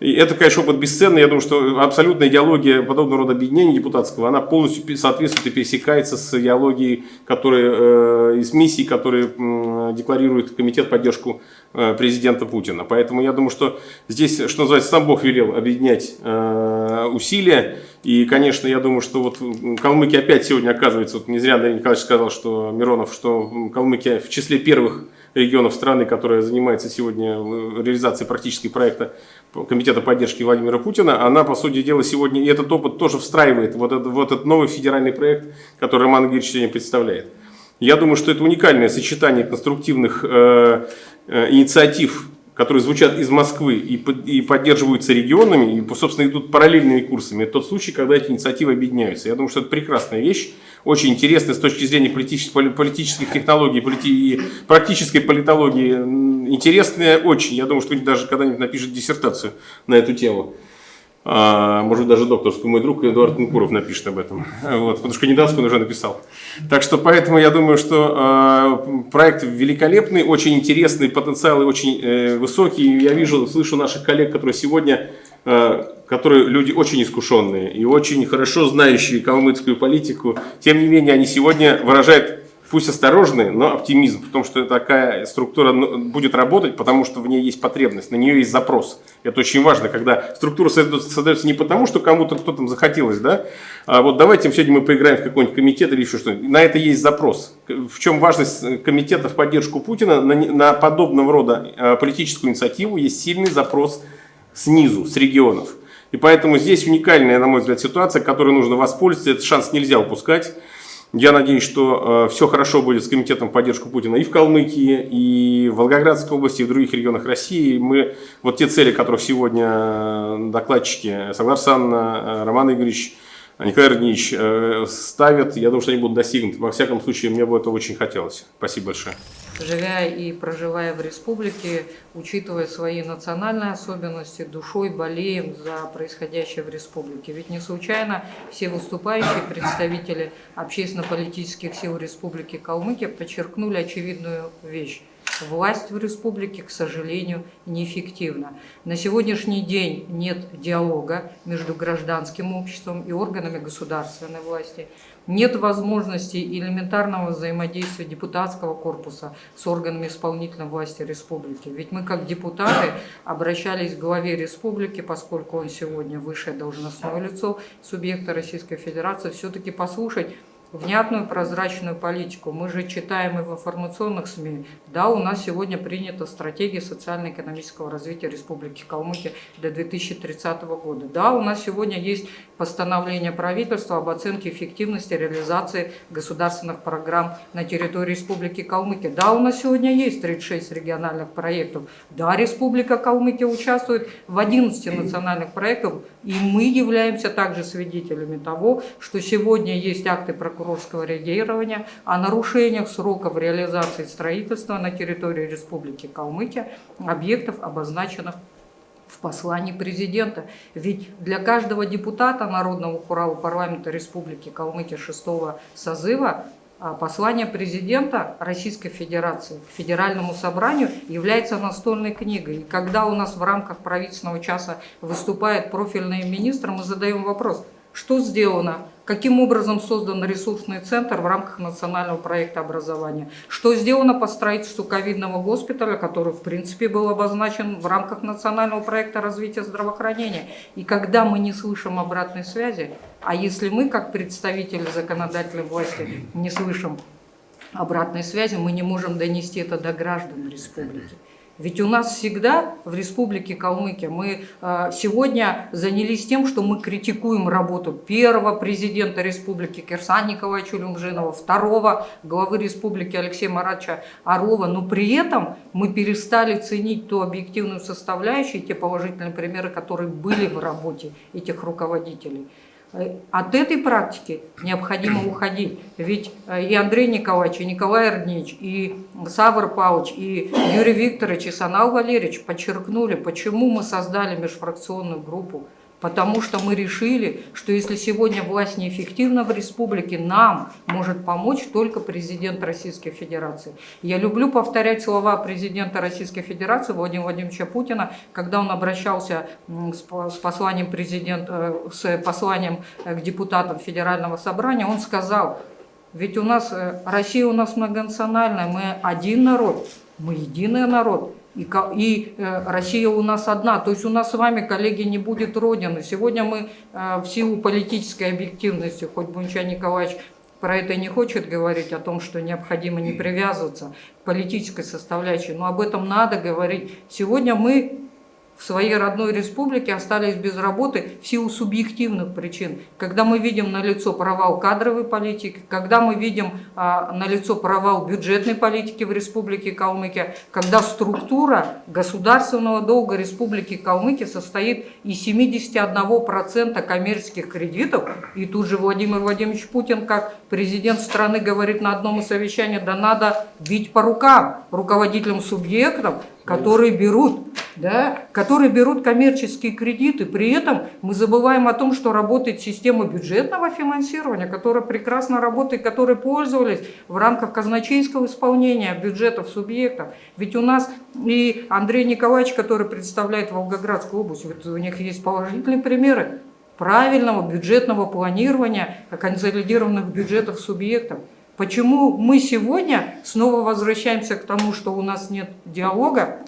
И это, конечно, опыт бесценный. Я думаю, что абсолютная идеология подобного рода объединения депутатского, она полностью соответствует и пересекается с идеологией, которые, э, из миссий, которые м, декларирует Комитет поддержку э, президента Путина. Поэтому я думаю, что здесь, что называется, сам Бог велел объединять э, усилия. И, конечно, я думаю, что вот Калмыкия опять сегодня оказывается, вот не зря Андрей Николаевич сказал, что Миронов, что Калмыкия в числе первых регионов страны, которая занимается сегодня э, реализацией практически проекта Комитета поддержки Владимира Путина, она, по сути дела, сегодня, и этот опыт тоже встраивает вот этот, вот этот новый федеральный проект, который Роман Игоревич сегодня представляет. Я думаю, что это уникальное сочетание конструктивных э, э, инициатив, которые звучат из Москвы и, и поддерживаются регионами, и, собственно, идут параллельными курсами. Это тот случай, когда эти инициативы объединяются. Я думаю, что это прекрасная вещь, очень интересная с точки зрения политических, поли- политических технологий полити- и практической политологии. Интересная очень. Я думаю, что даже когда-нибудь напишет диссертацию на эту тему. А, может даже докторскую. Мой друг Эдуард Нукуров напишет об этом. Вот, потому что кандидатскую он уже написал. Так что поэтому я думаю, что э, проект великолепный, очень интересный, потенциал и очень э, высокий. Я вижу, слышу наших коллег, которые сегодня, которые люди очень искушенные и очень хорошо знающие калмыцкую политику. Тем не менее, они сегодня выражают пусть осторожный, но оптимизм, потому что такая структура ну, будет работать, потому что в ней есть потребность, на нее есть запрос. Это очень важно, когда структура создается, не потому, что кому-то кто-то захотелось, да, а вот давайте сегодня мы поиграем в какой-нибудь комитет или еще что-нибудь. На это есть запрос. В чем важность э, комитета в поддержку Путина? На, на подобного рода э, политическую инициативу есть сильный запрос снизу, с регионов. И поэтому здесь уникальная, на мой взгляд, ситуация, которой нужно воспользоваться. Этот шанс нельзя упускать. Я надеюсь, что э, все хорошо будет с комитетом поддержку Путина и в Калмыкии, и в Волгоградской области, и в других регионах России. Мы вот те цели, которых сегодня э, докладчики Соглар Санна, э, Роман Игоревич, Николай Роднич э, ставят, я думаю, что они будут достигнуты. Во всяком случае, мне бы это очень хотелось. Спасибо большое. живя и проживая в республике, учитывая свои национальные особенности, душой болеем за происходящее в республике. Ведь не случайно все выступающие представители общественно-политических сил Республики Калмыкия подчеркнули очевидную вещь. Власть в республике, к сожалению, неэффективна. На сегодняшний день нет диалога между гражданским обществом и органами государственной власти. Нет возможности элементарного взаимодействия депутатского корпуса с органами исполнительной власти республики. Ведь мы, как депутаты, обращались к главе республики, поскольку он сегодня высшее должностное лицо субъекта Российской Федерации, все-таки послушать внятную прозрачную политику. Мы же читаем и в информационных СМИ. Да, у нас сегодня принята стратегия социально-экономического развития Республики Калмыкия до 2030 года. Да, у нас сегодня есть постановление правительства об оценке эффективности реализации государственных программ на территории Республики Калмыкия. Да, у нас сегодня есть 36 региональных проектов. Да, Республика Калмыкия участвует в 11 национальных проектах, и мы являемся также свидетелями того, что сегодня есть акты прокурорского реагирования о нарушениях сроков реализации строительства на территории Республики Калмыкия объектов, обозначенных в послании президента. Ведь для каждого депутата Народного хурала парламента Республики Калмыкия шестого созыва а, послание президента Российской Федерации к Федеральному собранию является настольной книгой. И когда у нас в рамках правительственного часа выступает профильный министр, мы задаем вопрос, что сделано каким образом создан ресурсный центр в рамках национального проекта образования, что сделано по строительству ковидного госпиталя, который в принципе был обозначен в рамках национального проекта развития здравоохранения. И когда мы не слышим обратной связи, а если мы как представители законодательной власти не слышим обратной связи, мы не можем донести это до граждан республики. Ведь у нас всегда в Республике Калмыкия мы э, сегодня занялись тем, что мы критикуем работу первого президента Республики Кирсана Николаевича Люмжинова, второго главы Республики Алексея Маратовича Орлова, но при этом мы перестали ценить ту объективную составляющую, те положительные примеры, которые были в работе этих руководителей. От этой практики необходимо уходить. Ведь э, и Андрей Николаевич, и Николай Эрнич, и Савр Павлович, и Юрий Викторович, и Санал Валерьевич подчеркнули, почему мы создали межфракционную группу Потому что мы решили, что если сегодня власть неэффективна в республике, нам может помочь только президент Российской Федерации. Я люблю повторять слова президента Российской Федерации Владимира Владимировича Путина, когда он обращался с посланием, э, с посланием э, к депутатам Федерального собрания, он сказал, ведь у нас, э, Россия у нас многонациональная, мы один народ, мы единый народ. И, и э, Россия у нас одна. То есть у нас с вами, коллеги, не будет Родины. Сегодня мы э, в силу политической объективности, хоть Бунча Николаевич про это не хочет говорить, о том, что необходимо не привязываться к политической составляющей, но об этом надо говорить. Сегодня мы в своей родной республике остались без работы в силу субъективных причин. Когда мы видим на лицо провал кадровой политики, когда мы видим а, на лицо провал бюджетной политики в республике Калмыкия, когда структура государственного долга республики Калмыкия состоит из 71% коммерческих кредитов, и тут же Владимир Владимирович Путин, как президент страны, говорит на одном из совещаний, да надо бить по рукам руководителям субъектов, которые берут, да, которые берут коммерческие кредиты. При этом мы забываем о том, что работает система бюджетного финансирования, которая прекрасно работает, которой пользовались в рамках казначейского исполнения бюджетов субъектов. Ведь у нас и Андрей Николаевич, который представляет Волгоградскую область, вот у них есть положительные примеры правильного бюджетного планирования консолидированных бюджетов субъектов. Почему мы сегодня снова возвращаемся к тому, что у нас нет диалога,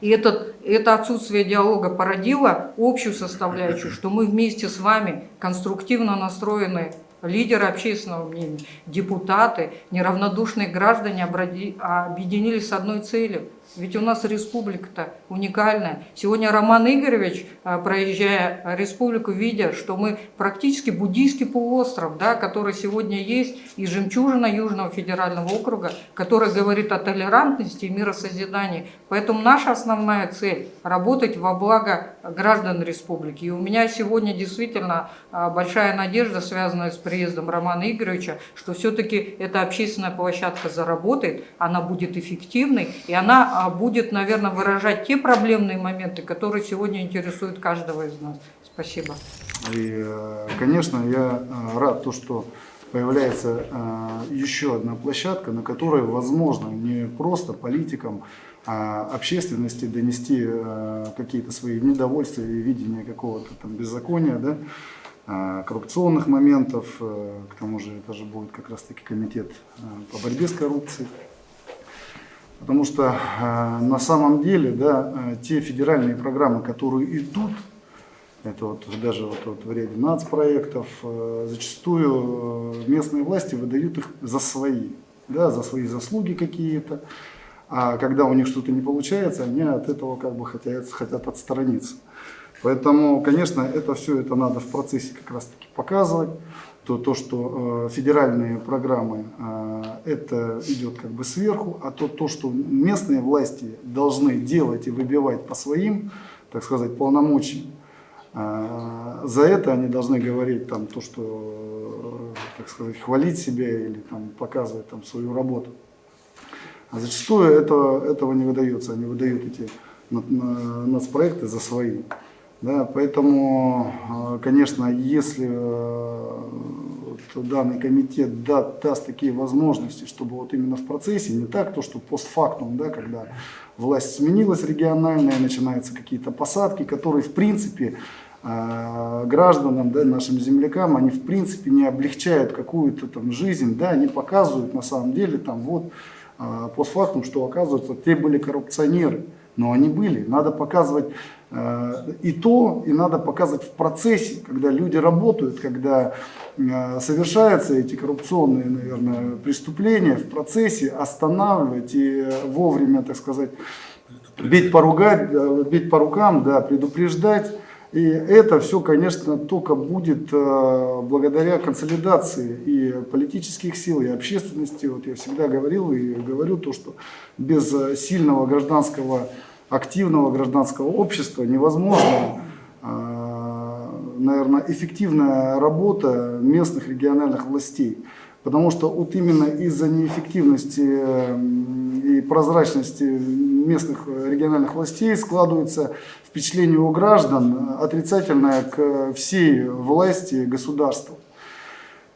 и этот, это отсутствие диалога породило общую составляющую, что мы вместе с вами конструктивно настроены лидеры общественного мнения, депутаты, неравнодушные граждане объединились с одной целью – ведь у нас республика-то уникальная. Сегодня Роман Игоревич, а, проезжая республику, видя, что мы практически буддийский полуостров, да, который сегодня есть, и жемчужина Южного федерального округа, который говорит о толерантности и миросозидании. Поэтому наша основная цель – работать во благо граждан республики. И у меня сегодня действительно а, большая надежда, связанная с приездом Романа Игоревича, что все-таки эта общественная площадка заработает, она будет эффективной, и она а, будет, наверное, выражать те проблемные моменты, которые сегодня интересуют каждого из нас. Спасибо. И, э, конечно, я э, рад, то, что появляется э, еще одна площадка, на которой возможно не просто политикам, а общественности донести какие-то свои недовольства и видение какого-то там беззакония, да, коррупционных моментов, к тому же это же будет как раз таки комитет по борьбе с коррупцией. Потому что э, на самом деле да, э, те федеральные программы, которые идут, Это вот даже вот, вот в ряде нацпроектов. э, Зачастую э, местные власти выдают их за свои, да, за свои заслуги какие-то. А когда у них что-то не получается, они от этого как бы хотят, хотят отстраниться. Поэтому, конечно, это все это надо в процессе как раз-таки показывать. То, то что э, федеральные программы, э, это идет как бы сверху, а то, то, что местные власти должны делать и выбивать по своим, так сказать, полномочиям, э, за это они должны говорить там то, что, так сказать, хвалить себя или там показывать там свою работу. А зачастую это, этого не выдается, они выдают эти на- на- нацпроекты за свои. Да, поэтому, э, конечно, если э, данный комитет да- даст такие возможности, чтобы вот именно в процессе, не так то, что постфактум, да, когда власть сменилась региональная, начинаются какие-то посадки, которые в принципе э, гражданам, да, нашим землякам, они в принципе не облегчают какую-то там жизнь, да, они показывают на самом деле там вот постфактум, что оказывается, те были коррупционеры, но они были. Надо показывать и то, и надо показывать в процессе, когда люди работают, когда э, совершаются эти коррупционные, наверное, преступления в процессе, останавливать и э, вовремя, так сказать, бить по, ругать, э, бить по рукам, да, предупреждать. И это все, конечно, только будет э, благодаря консолидации и политических сил, и общественности. Вот я всегда говорил и говорю то, что без э, сильного гражданского, активного гражданского общества невозможно, э, наверное, эффективная работа местных региональных властей. Потому что вот именно из-за неэффективности и прозрачности местных региональных властей складывается впечатление у граждан отрицательное к всей власти государства.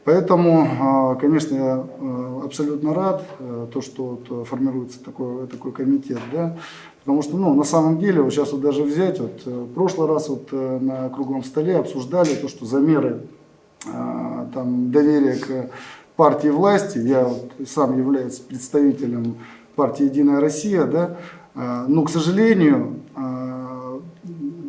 Поэтому, э, конечно, я э, абсолютно рад, э, то, что формируется такой, такой комитет, да, потому что, ну, на самом деле, вот сейчас вот даже взять, вот э, в прошлый раз вот э, на круглом столе обсуждали то, что замеры э, там, доверия к партии власти, я вот сам являюсь представителем партии «Единая Россия», да, э, но, к сожалению, э,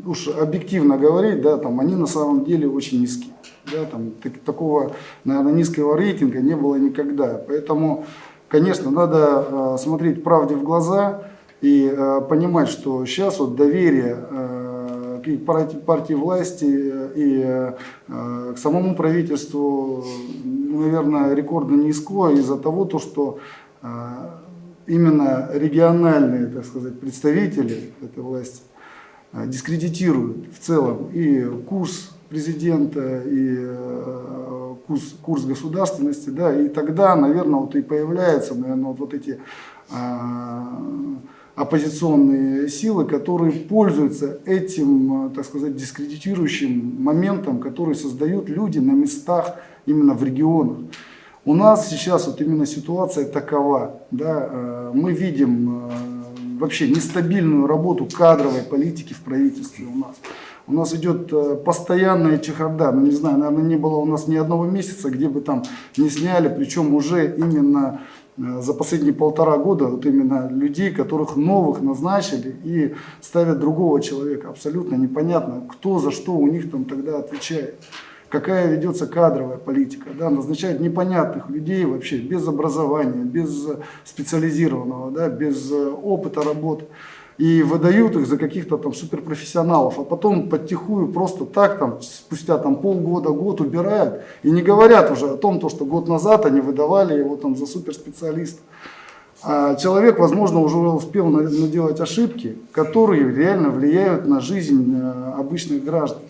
уж объективно говорить, да, там они на самом деле очень низкие. Да, там, так- такого, наверное, низкого рейтинга не было никогда. Поэтому, конечно, надо смотреть правде в глаза и э, понимать, что сейчас вот доверие э, к партии, власти и э, к самому правительству, ну, наверное, рекордно низко из-за того, то, что э, именно региональные, так сказать, представители этой власти э, дискредитируют в целом и курс президента, и э, курс, курс государственности, да, и тогда, наверное, вот и появляются, наверное, вот, вот эти э, оппозиционные силы, которые пользуются этим, э, так сказать, дискредитирующим моментом, который создают люди на местах именно в регионах. У нас сейчас вот именно ситуация такова, да, э, мы видим э, вообще нестабильную работу кадровой политики в правительстве у нас. У нас идет постоянная чехарда, ну не знаю, наверное, не было у нас ни одного месяца, где бы там не сняли, причем уже именно за последние полтора года вот именно людей, которых новых назначили и ставят другого человека. Абсолютно непонятно, кто за что у них там тогда отвечает. Какая ведется кадровая политика. Да, назначают непонятных людей вообще, без образования, без специализированного, да, без э, опыта работы. И выдают их за каких-то там суперпрофессионалов, а потом подтихую просто так, там, спустя там, полгода, год убирают. И не говорят уже о том, то, что год назад они выдавали его там, за суперспециалиста. А человек, возможно, уже успел на- наделать ошибки, которые реально влияют на жизнь э, обычных граждан.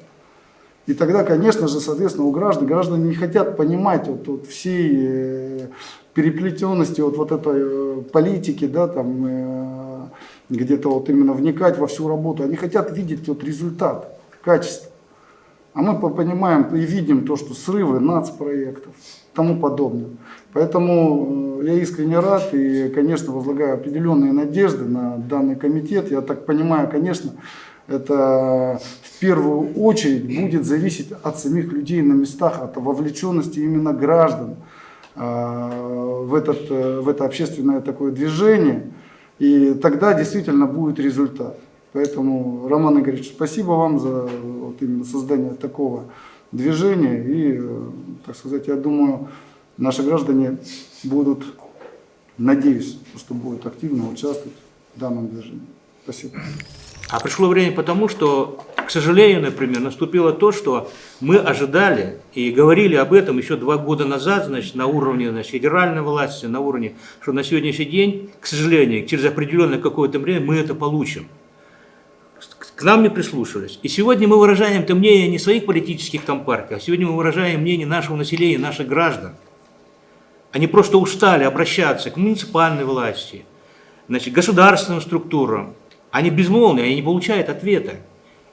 И тогда, конечно же, соответственно, у граждан, граждане не хотят понимать вот, вот всей э, переплетенности вот, вот этой э, политики, да, там, где-то вот именно вникать во всю работу. Они хотят видеть вот результат, качество. А мы по- понимаем и видим то, что срывы нацпроектов и тому подобное. Поэтому э, я искренне рад и, конечно, возлагаю определенные надежды на данный комитет. Я так понимаю, конечно, это в первую очередь будет зависеть от самих людей на местах, от вовлеченности именно граждан э, в, этот, э, в это общественное такое движение. И тогда действительно будет результат. Поэтому, Роман Игоревич, спасибо вам за вот именно создание такого движения. И, э, так сказать, я думаю, наши граждане будут, надеюсь, что будут активно участвовать в данном движении. Спасибо. А пришло время потому, что, к сожалению, например, наступило то, что мы ожидали и говорили об этом еще два года назад, значит, на уровне значит, федеральной власти, на уровне, что на сегодняшний день, к сожалению, через определенное какое-то время мы это получим. К нам не прислушивались. И сегодня мы выражаем это мнение не своих политических там партий, а сегодня мы выражаем мнение нашего населения, наших граждан. Они просто устали обращаться к муниципальной власти, значит, государственным структурам. Они безмолвны, они не получают ответа.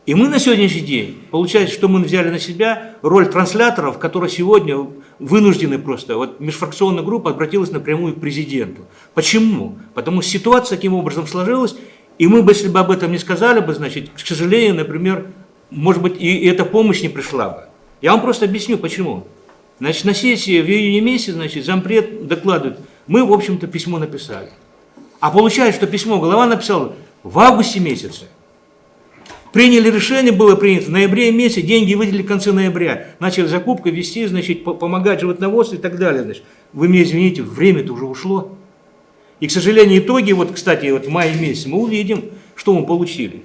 И мы на сегодняшний день, получается, что мы взяли на себя роль трансляторов, которые сегодня вынуждены просто, вот межфракционная группа обратилась напрямую к президенту. Почему? Потому что ситуация таким образом сложилась, и мы бы, если бы об этом не сказали бы, значит, к сожалению, например, может быть, и эта помощь не пришла бы. Я вам просто объясню, почему. Значит, на сессии в июне месяце, значит, зампред докладывает, мы, в общем-то, письмо написали. А получается, что письмо глава написал в августе месяце. Приняли решение, было принято в ноябре месяце, деньги выделили в конце ноября. Начали закупкой вести, значит, помогать животноводству и так далее. Значит. Вы мне извините, время-то уже ушло. И, к сожалению, итоги, вот, кстати, вот в мае месяце мы увидим, что мы получили.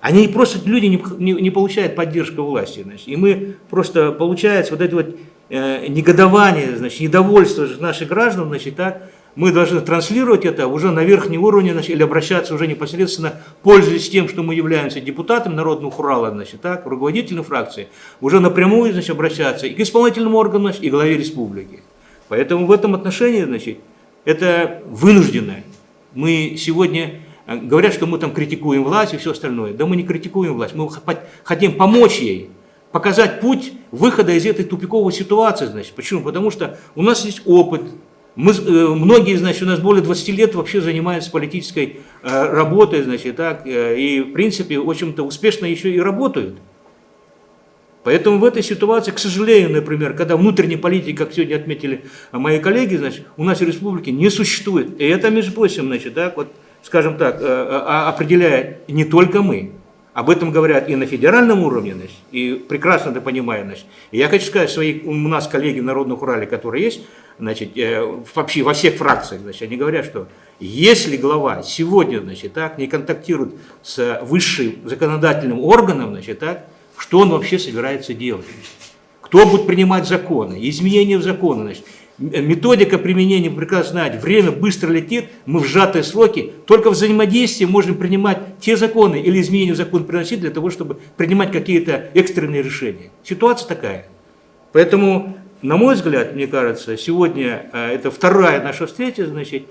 Они просто, люди не, не, не получают поддержку власти. Значит, и мы просто, получается, вот это вот э, негодование, значит, недовольство наших граждан, значит, так, мы должны транслировать это уже на верхний уровень значит, или обращаться уже непосредственно, пользуясь тем, что мы являемся депутатом Народного Хурала, значит, так, руководителем фракции, уже напрямую значит, обращаться и к исполнительному органу, значит, и главе республики. Поэтому в этом отношении, значит, это вынужденное. Мы сегодня, э, говорят, что мы там критикуем власть и все остальное. Да мы не критикуем власть, мы хотим помочь ей, показать путь выхода из этой тупиковой ситуации. Значит. Почему? Потому что у нас есть опыт, мы, э, многие, значит, у нас более 20 лет вообще занимаются политической э, работой, значит, так, и, в принципе, в общем-то, успешно еще и работают. Поэтому в этой ситуации, к сожалению, например, когда внутренней политики, как сегодня отметили мои коллеги, значит, у нас в республике не существует. И это, между прочим, значит, так, вот, скажем так, э, э, а, определяет не только мы. Об этом говорят и на федеральном уровне, и прекрасно это понимают. Значит. И я хочу сказать, свои, у нас коллеги в Народном Урале, которые есть, значит, э, вообще во всех фракциях, значит, они говорят, что если глава сегодня значит, так, не контактирует с высшим законодательным органом, значит, так, что он вообще собирается делать. Кто будет принимать законы, изменения в законы. Значит, методика применения прекрасно знать, время быстро летит, мы в сжатые сроки, только в взаимодействии можем принимать те законы или изменения в закон приносить для того, чтобы принимать какие-то экстренные решения. Ситуация такая. Поэтому, на мой взгляд, мне кажется, сегодня э, это вторая наша встреча, значит,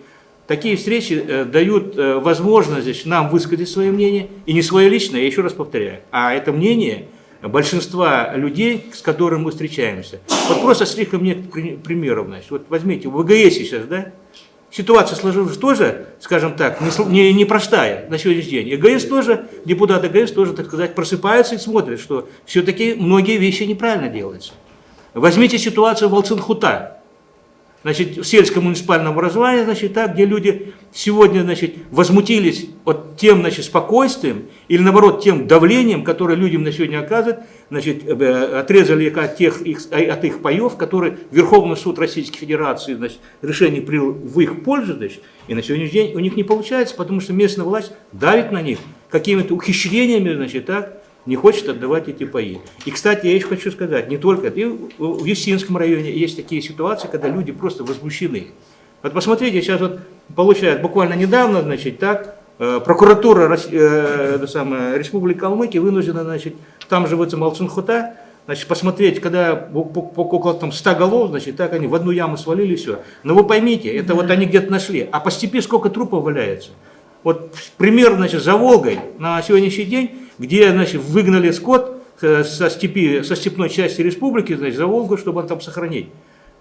такие встречи э, дают э, возможность значит, нам высказать свое мнение, и не свое личное, я еще раз повторяю, а это мнение – большинства людей, с которыми мы встречаемся. Вот просто слишком нет примеров. Значит. Вот возьмите, в ВГС сейчас, да, ситуация сложилась тоже, скажем так, непростая не, не простая на сегодняшний день. И ГС тоже, депутаты ГС тоже, так сказать, просыпаются и смотрят, что все-таки многие вещи неправильно делаются. Возьмите ситуацию в Алцинхута значит, в сельском муниципальном образовании, значит, так, где люди сегодня значит, возмутились от тем значит, спокойствием или наоборот тем давлением, которое людям на сегодня оказывают, значит, э, отрезали их от, тех, их, от их паев, которые Верховный суд Российской Федерации значит, решение принял в их пользу, значит, и на сегодняшний день у них не получается, потому что местная власть давит на них какими-то ухищрениями, значит, так, не хочет отдавать эти паи. И, кстати, я еще хочу сказать, не только это, и в Юстинском районе есть такие ситуации, когда люди просто возмущены. Вот посмотрите, сейчас вот получают буквально недавно, значит, так, э, прокуратура э, самое, Республики Калмыкия вынуждена, значит, там же в этом Алцунхута, значит, посмотреть, когда около там 100 голов, значит, так они в одну яму свалили, все. Но вы поймите, это вот они где-то нашли. А по степи сколько трупов валяется? Вот пример, значит, за Волгой на сегодняшний день где значит, выгнали скот э, со, степи, со степной части республики, значит, за Волгу, чтобы он там сохранить.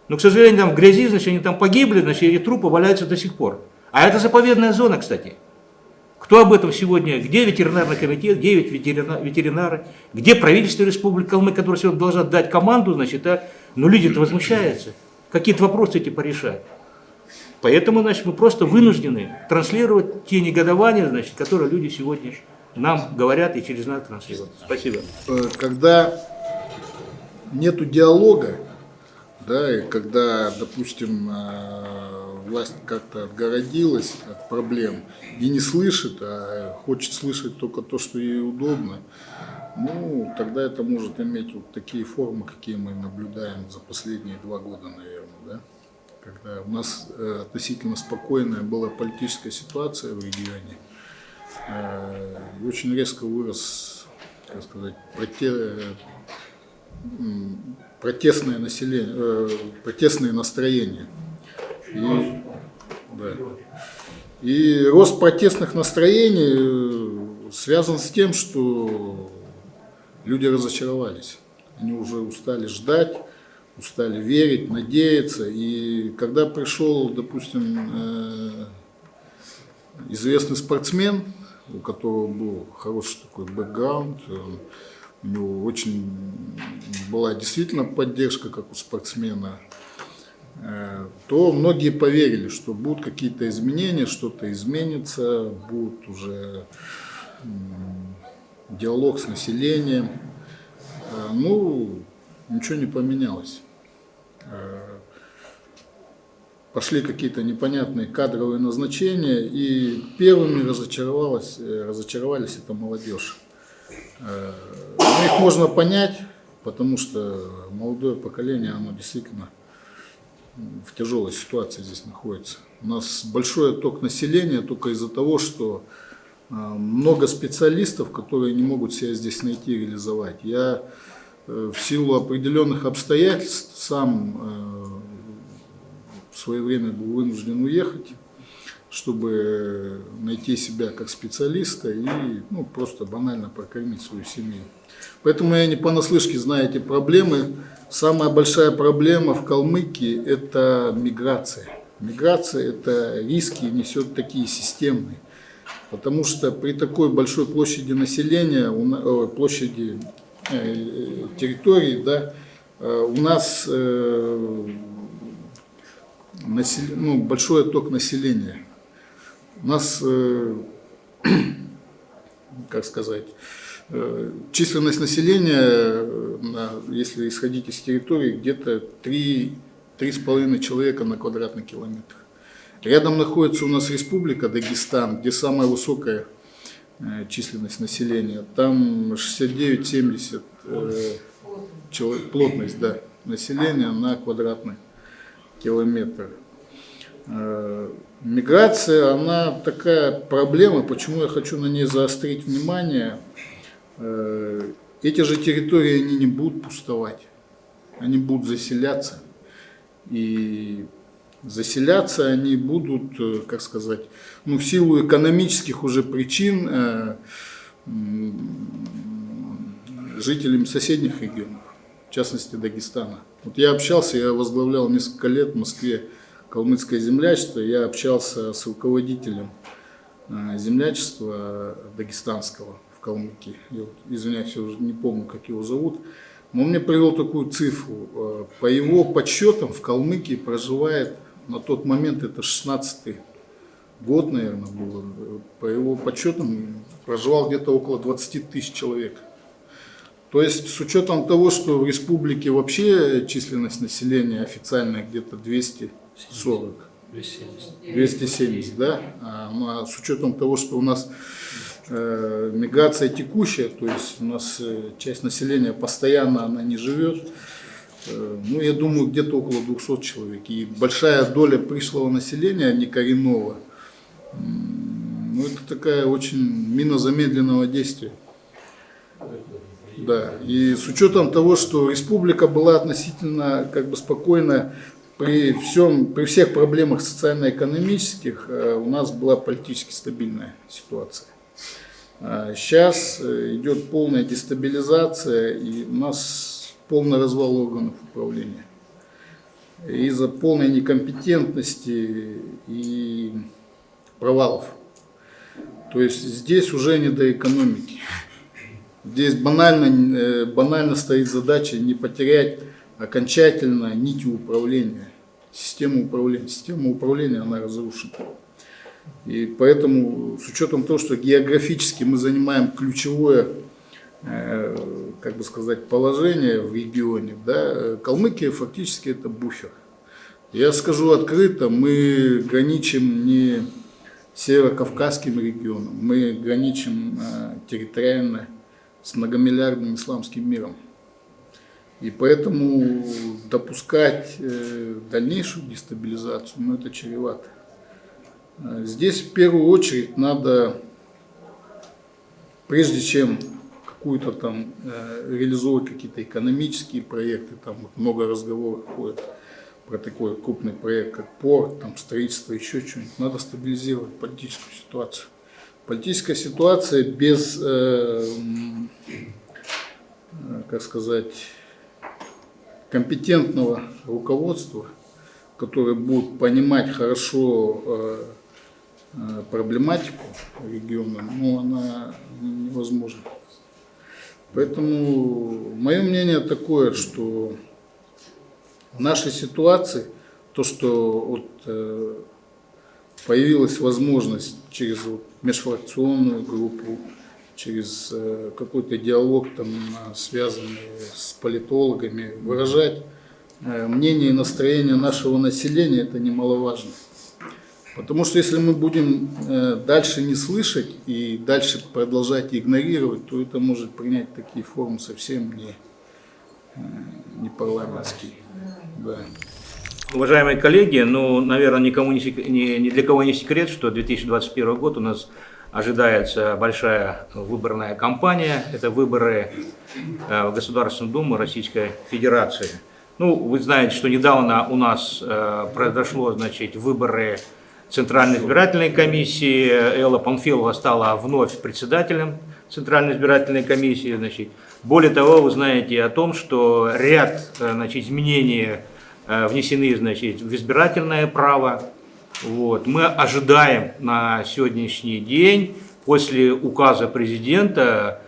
Но, к сожалению, там в грязи, значит, они там погибли, значит, и трупы валяются до сих пор. А это заповедная зона, кстати. Кто об этом сегодня? Где ветеринарный комитет, где ветеринары, где правительство Республики Калмык, которое сегодня должно дать команду, значит, а? но люди-то возмущаются. Какие-то вопросы эти порешать. Поэтому, значит, мы просто вынуждены транслировать те негодования, значит, которые люди сегодня нам говорят и через нас транслируют. Спасибо. Э, Когда нету диалога, да, и когда, допустим, э, власть как-то отгородилась от проблем и не слышит, а хочет слышать только то, что ей удобно, ну, тогда это может иметь вот такие формы, какие мы наблюдаем за последние два года, наверное, да? Когда у нас э, относительно спокойная была политическая ситуация в регионе, очень резко вырос, как сказать, проте- протестное население, э, протестные настроения. И, да. И рост протестных настроений э, связан с тем, что люди разочаровались. Они уже устали ждать, устали верить, надеяться. И когда пришел, допустим, э, известный спортсмен, у которого был хороший такой бэкграунд, он- у него очень была действительно поддержка, как у спортсмена, э, то многие поверили, что будут какие-то изменения, что-то изменится, будет уже диалог с населением. Э, Ну, ничего не поменялось. Пошли какие-то непонятные кадровые назначения, и первыми разочаровалась, э, разочаровались это молодежь. Э, Ну, их можно понять, потому что молодое поколение, оно действительно в тяжелой ситуации здесь находится. У нас большой отток населения только из-за того, что э, много специалистов, которые не могут себя здесь найти и реализовать. Я в силу определенных обстоятельств сам в свое время был вынужден уехать, чтобы найти себя как специалиста и ну, просто банально прокормить свою семью. Поэтому я не понаслышке знаю эти проблемы. Самая большая проблема в Калмыкии – это миграция. Миграция – это риски несет такие системные. Потому что при такой большой площади населения, ой, площади э, территории, да, э, у нас э, насел- ну, большой отток населения. У нас, э, как сказать, э, численность населения, э, если исходить из территории, где-то 3-3,5 человека на квадратный километр. Рядом находится у нас республика Дагестан, где самая высокая численность населения. Там 69-70 э, чело- плотность да, населения на квадратный километр. Э, Миграция, она такая проблема, почему я хочу на ней заострить внимание. Э, Эти же территории, они не будут пустовать, они будут заселяться. И заселяться они будут, э, как сказать, ну, в силу экономических уже причин м, жителями соседних регионов, в частности Дагестана. Вот я общался, я возглавлял несколько лет в Москве калмыцкое землячество, я общался с руководителем э, землячества дагестанского в Калмыкии. Я извиняюсь, я уже не помню, как его зовут. Но он мне привел такую цифру. Э, По его подсчетам в Калмыкии проживает на тот момент, это 16 год, наверное, был, э, по его подсчетам проживал где-то около 20 тысяч человек. То есть с учетом того, что в республике вообще численность населения официальная где-то 240, 270, да, а, ну, а с учетом того, что у нас э, миграция текущая, то есть у нас э, часть населения постоянно она не живет, э, ну, я думаю, где-то около 200 человек. И большая доля пришлого населения, не коренного, ну, это такая очень мина замедленного действия. Да, и с учетом того, что республика была относительно как бы спокойна при всем, при всех проблемах социально-экономических, э, у нас была политически стабильная ситуация. А Сейчас э, идет полная дестабилизация, и у нас полный развал органов управления. Из-за полной некомпетентности и провалов. То есть здесь уже не до экономики. Здесь банально, э, банально стоит задача не потерять окончательно нити управления система управления. Система управления, она разрушена. И поэтому, с учетом того, что географически мы занимаем ключевое, э, как бы сказать, положение в регионе, да, Калмыкия фактически это буфер. Я скажу открыто, мы граничим не северокавказским регионом, мы граничим э, территориально с многомиллиардным исламским миром. И поэтому допускать э, дальнейшую дестабилизацию, ну это чревато. Э, Здесь в первую очередь надо, прежде чем какую-то там э, реализовывать какие-то экономические проекты, там вот много разговоров ходит про такой крупный проект, как порт, там строительство, еще что-нибудь, надо стабилизировать политическую ситуацию. Политическая ситуация без, э, как сказать, компетентного руководства, которое будет понимать хорошо э, э, проблематику региона, ну, она невозможна. Поэтому мое мнение такое, что в нашей ситуации то, что вот, появилась возможность через вот, межфракционную группу, через э, какой-то диалог, там, э, связанный с политологами, выражать э, мнение и настроение нашего населения, это немаловажно. Потому что если мы будем дальше не слышать и дальше продолжать игнорировать, то это может принять такие формы совсем не, не парламентские. Да. Уважаемые коллеги, ну, наверное, никому не, не- ни для кого не секрет, что 2021 год у нас ожидается большая выборная кампания. Это выборы э, в Государственную Думу Российской Федерации. Ну, вы знаете, что недавно у нас э, произошло, значит, выборы Центральной избирательной комиссии. Элла Панфилова стала вновь председателем Центральной избирательной комиссии. Значит. Более того, вы знаете о том, что ряд э, значит, изменений внесены значит, в избирательное право. Вот. Мы ожидаем на сегодняшний день, после указа президента,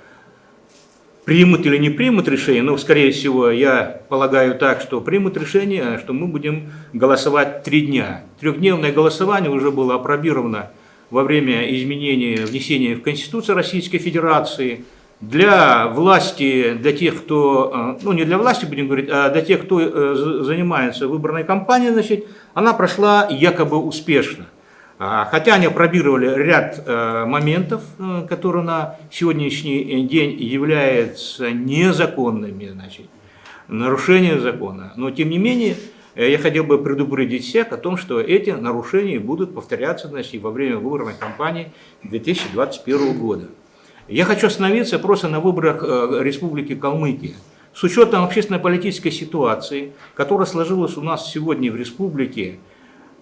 примут или не примут решение, но, скорее всего, я полагаю так, что примут решение, что мы будем голосовать три дня. Трехдневное голосование уже было опробировано во время изменения, внесения в Конституцию Российской Федерации. Для власти, для тех, кто, э, ну не для власти будем говорить, а для тех, кто э, за- занимается выборной кампанией, значит, она прошла якобы успешно. А, Хотя они опробировали ряд э, моментов, которые на сегодняшний день являются незаконными, значит, нарушением закона. Но тем не менее, я хотел бы предупредить всех о том, что эти нарушения будут повторяться значит, во время выборной кампании 2021 года. Я хочу остановиться просто на выборах э, Республики Калмыкия. С учетом общественно-политической ситуации, которая сложилась у нас сегодня в республике,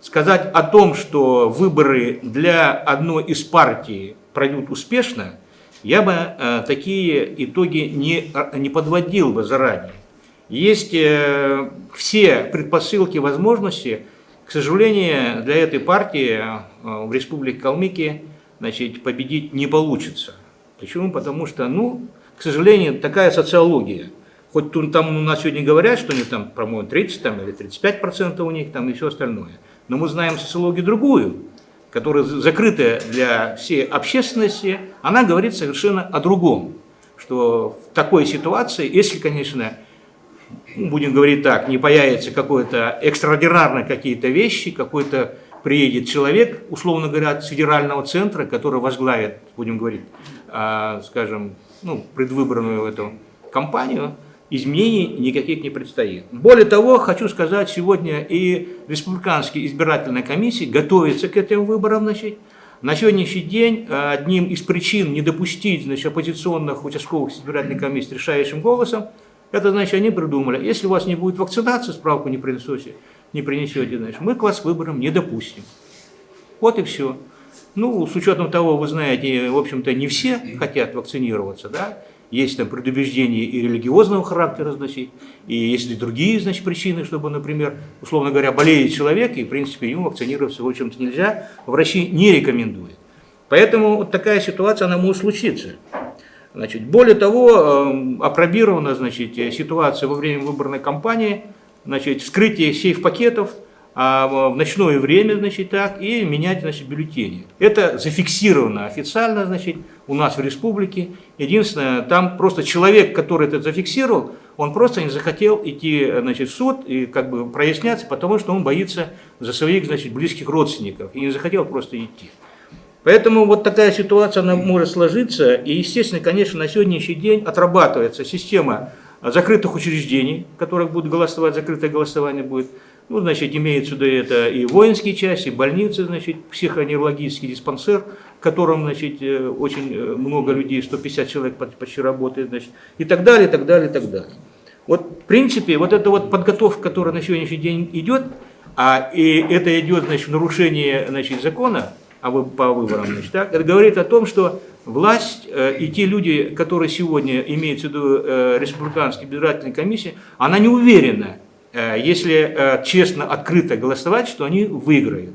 сказать о том, что выборы для одной из партий пройдут успешно, я бы э, такие итоги не, не подводил бы заранее. Есть э, все предпосылки, возможности, к сожалению, для этой партии э, в Республике Калмыкия значит, победить не получится. Почему? Потому что, ну, к сожалению, такая социология. Хоть там у нас сегодня говорят, что у них там, по-моему, 30 там, или 35 процентов у них там и все остальное. Но мы знаем социологию другую, которая закрытая для всей общественности, она говорит совершенно о другом. Что в такой ситуации, если, конечно, ну, будем говорить так, не появится какое-то экстраординарные какие-то вещи, какой-то приедет человек, условно говоря, с федерального центра, который возглавит, будем говорить, скажем, ну, предвыборную эту кампанию, изменений никаких не предстоит. Более того, хочу сказать, сегодня и республиканские избирательные комиссии готовятся к этим выборам. Значит. На сегодняшний день э, одним из причин не допустить значит, оппозиционных участковых избирательных комиссий решающим голосом, это значит, они придумали, если у вас не будет вакцинации, справку не принесете, не принесете, значит, мы к вас выборам не допустим. Вот и все. Ну, с учетом того, вы знаете, в общем-то, не все хотят вакцинироваться, да, есть там предубеждения и религиозного характера, значит, и есть и другие, значит, причины, чтобы, например, условно говоря, болеет человек, и, в принципе, ему вакцинироваться, в общем-то, нельзя, врачи не рекомендуют. Поэтому вот такая ситуация, она может случиться. Значит, более того, э, опробирована значит, ситуация во время выборной кампании, значит, вскрытие сейф-пакетов, а, в ночное время, значит, так, и менять, значит, бюллетени. Это зафиксировано официально, значит, у нас в республике. Единственное, там просто человек, который это зафиксировал, он просто не захотел идти, значит, в суд и как бы проясняться, потому что он боится за своих, значит, близких родственников и не захотел просто идти. Поэтому вот такая ситуация, она может сложиться, и, естественно, конечно, на сегодняшний день отрабатывается система закрытых учреждений, в которых будут голосовать, закрытое голосование будет, ну, значит, имеется сюда это и воинские части, и больницы, значит, психоневрологический диспансер, в котором, значит, э, очень э, много людей, 150 человек почти работает, значит, и так далее, и так далее, и так далее. Вот, в принципе, вот эта вот подготовка, которая на сегодняшний день идет, а и это идет, значит, в нарушение, значит, закона а вы, по выборам, значит, так, это говорит о том, что власть э, и те люди, которые сегодня имеют в виду э, республиканские избирательные комиссии, она не уверена, если э, честно, открыто голосовать, что они выиграют.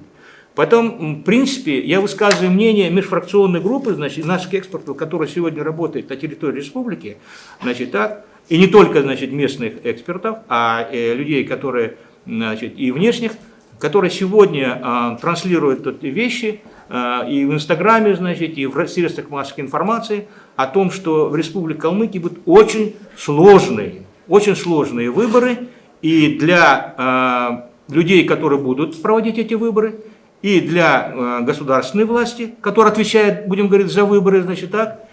Потом, в принципе, я высказываю мнение межфракционной группы, значит, наших экспертов, которые сегодня работают на территории республики, значит, так, и не только, значит, местных экспертов, а э, людей, которые, значит, и внешних, которые сегодня э, транслируют эти вещи э, и в Инстаграме, значит, и в средствах массовой информации о том, что в Республике Калмыкия будут очень сложные, очень сложные выборы, и для э, людей, которые будут проводить эти выборы, и для э, государственной власти, которая отвечает, будем говорить, за выборы, значит так,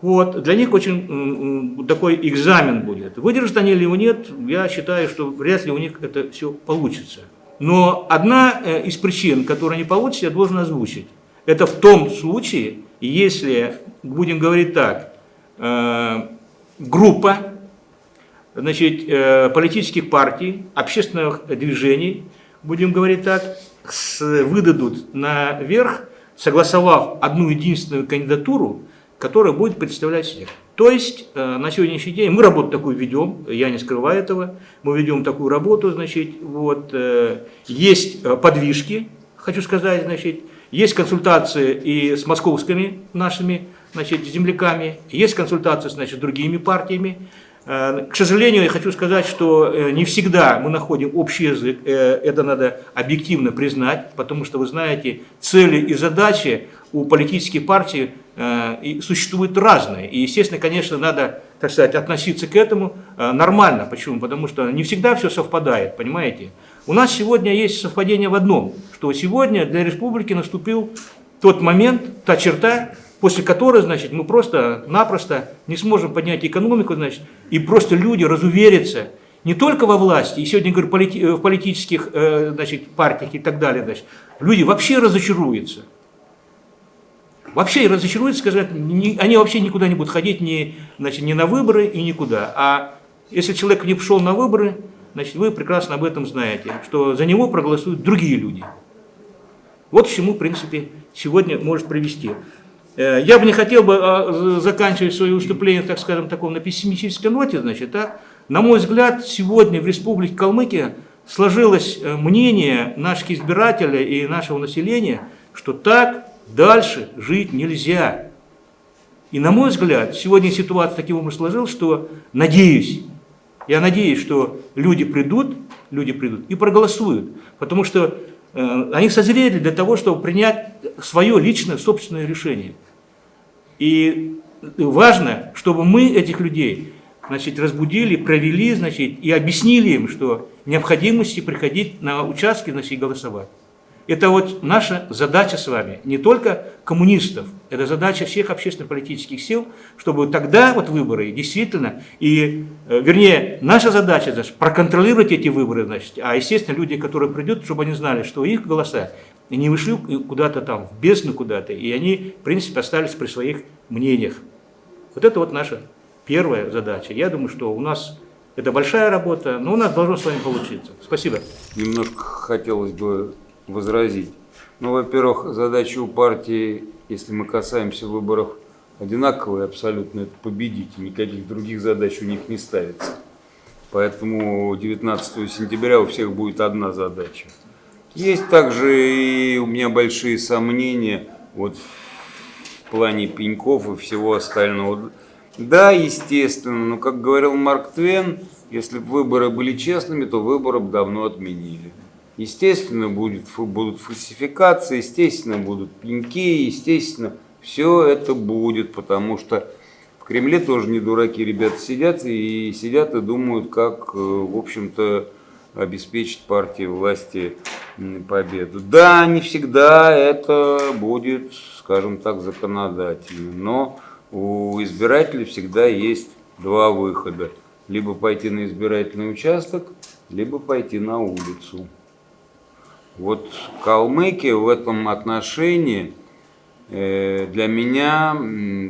вот, для них очень такой экзамен будет. Выдержат они или нет, я считаю, что вряд ли у них это все получится. Но одна э, из причин, которая не получится, я должен озвучить. Это в том случае, если, будем говорить так, группа значит, э, политических партий, общественных движений, будем говорить так, выдадут наверх, согласовав одну единственную кандидатуру, которая будет представлять всех. То есть э, на сегодняшний день мы работу такую ведем, я не скрываю этого, мы ведем такую работу, значит, вот, э, есть подвижки, хочу сказать, значит, есть консультации и с московскими нашими значит, земляками, есть консультации значит, с другими партиями, к сожалению, я хочу сказать, что э, не всегда мы находим общий язык, э, это надо объективно признать, потому что, вы знаете, цели и задачи у политических партий существуют разные. И, естественно, конечно, надо, так сказать, относиться к этому нормально. Почему? Потому что не всегда все совпадает, понимаете? У нас сегодня есть совпадение в одном, что сегодня для республики наступил тот момент, та черта, после которой, значит, мы просто-напросто не сможем поднять экономику, значит, и просто люди разуверятся не только во власти, и сегодня, говорю, полити э, в политических, э, значит, партиях и так далее, значит, люди вообще разочаруются. Вообще разочаруются, сказать, не, они вообще никуда не будут ходить, ни, значит, ни на выборы и никуда. А если человек не пошел на выборы, значит, вы прекрасно об этом знаете, что за него проголосуют другие люди. Вот к чему, в принципе, сегодня может привести. Э, я бы не хотел бы а, заканчивать свое выступление, так скажем, таком на пессимистической ноте, значит, так. На мой взгляд, сегодня в Республике Калмыкия сложилось э, мнение наших избирателей и нашего населения, что так дальше жить нельзя. И на мой взгляд, сегодня ситуация таким образом сложилась, что надеюсь, я надеюсь, что люди придут, люди придут и проголосуют, потому что они созрели для того, чтобы принять свое личное собственное решение. И важно, чтобы мы этих людей значит, разбудили, провели значит, и объяснили им, что необходимости приходить на участки значит, голосовать. Это вот наша задача с вами, не только коммунистов, это задача всех общественно-политических сил, чтобы тогда вот выборы действительно, и, э, вернее, наша задача значит, проконтролировать эти выборы, значит, а естественно люди, которые придут, чтобы они знали, что их голоса не вышли куда-то там, в бездну куда-то, и они, в принципе, остались при своих мнениях. Вот это вот наша первая задача. Я думаю, что у нас это большая работа, но у нас должно с вами получиться. Спасибо. Немножко хотелось бы возразить. Ну, во-первых, задача у партии, если мы касаемся выборов, одинаковые абсолютно, это победить, никаких других задач у них не ставится. Поэтому 19 сентября у всех будет одна задача – есть также и у меня большие сомнения вот в плане пеньков и всего остального. Да, естественно, но как говорил Марк Твен, если бы выборы были честными, то выборы бы давно отменили. Естественно, будет, будут фальсификации, естественно, будут пеньки, естественно, все это будет, потому что в Кремле тоже не дураки ребята сидят и сидят и думают, как, э, в общем-то, обеспечить партии власти победу. Да, не всегда это будет, скажем так, законодательно, но у избирателей всегда есть два выхода. Либо пойти на избирательный участок, либо пойти на улицу. Вот Калмыкия в этом отношении э, для меня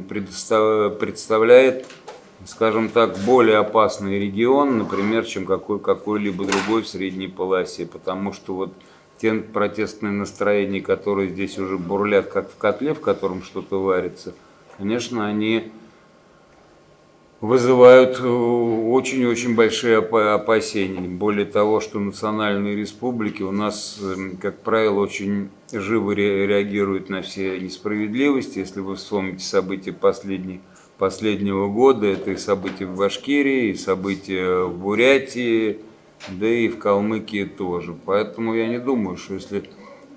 представляет, скажем так, более опасный регион, например, чем какой, какой-либо другой в средней полосе, потому что вот те протестные настроения, которые здесь уже бурлят, как в котле, в котором что-то варится, конечно, они вызывают э, очень-очень большие опасения. Более того, что национальные республики у нас, эм, как правило, очень живо реагируют на все несправедливости. Если вы вспомните события последней, последнего года, это и события в Башкирии, и события в Бурятии, да и в Калмыкии тоже. Поэтому я не думаю, что если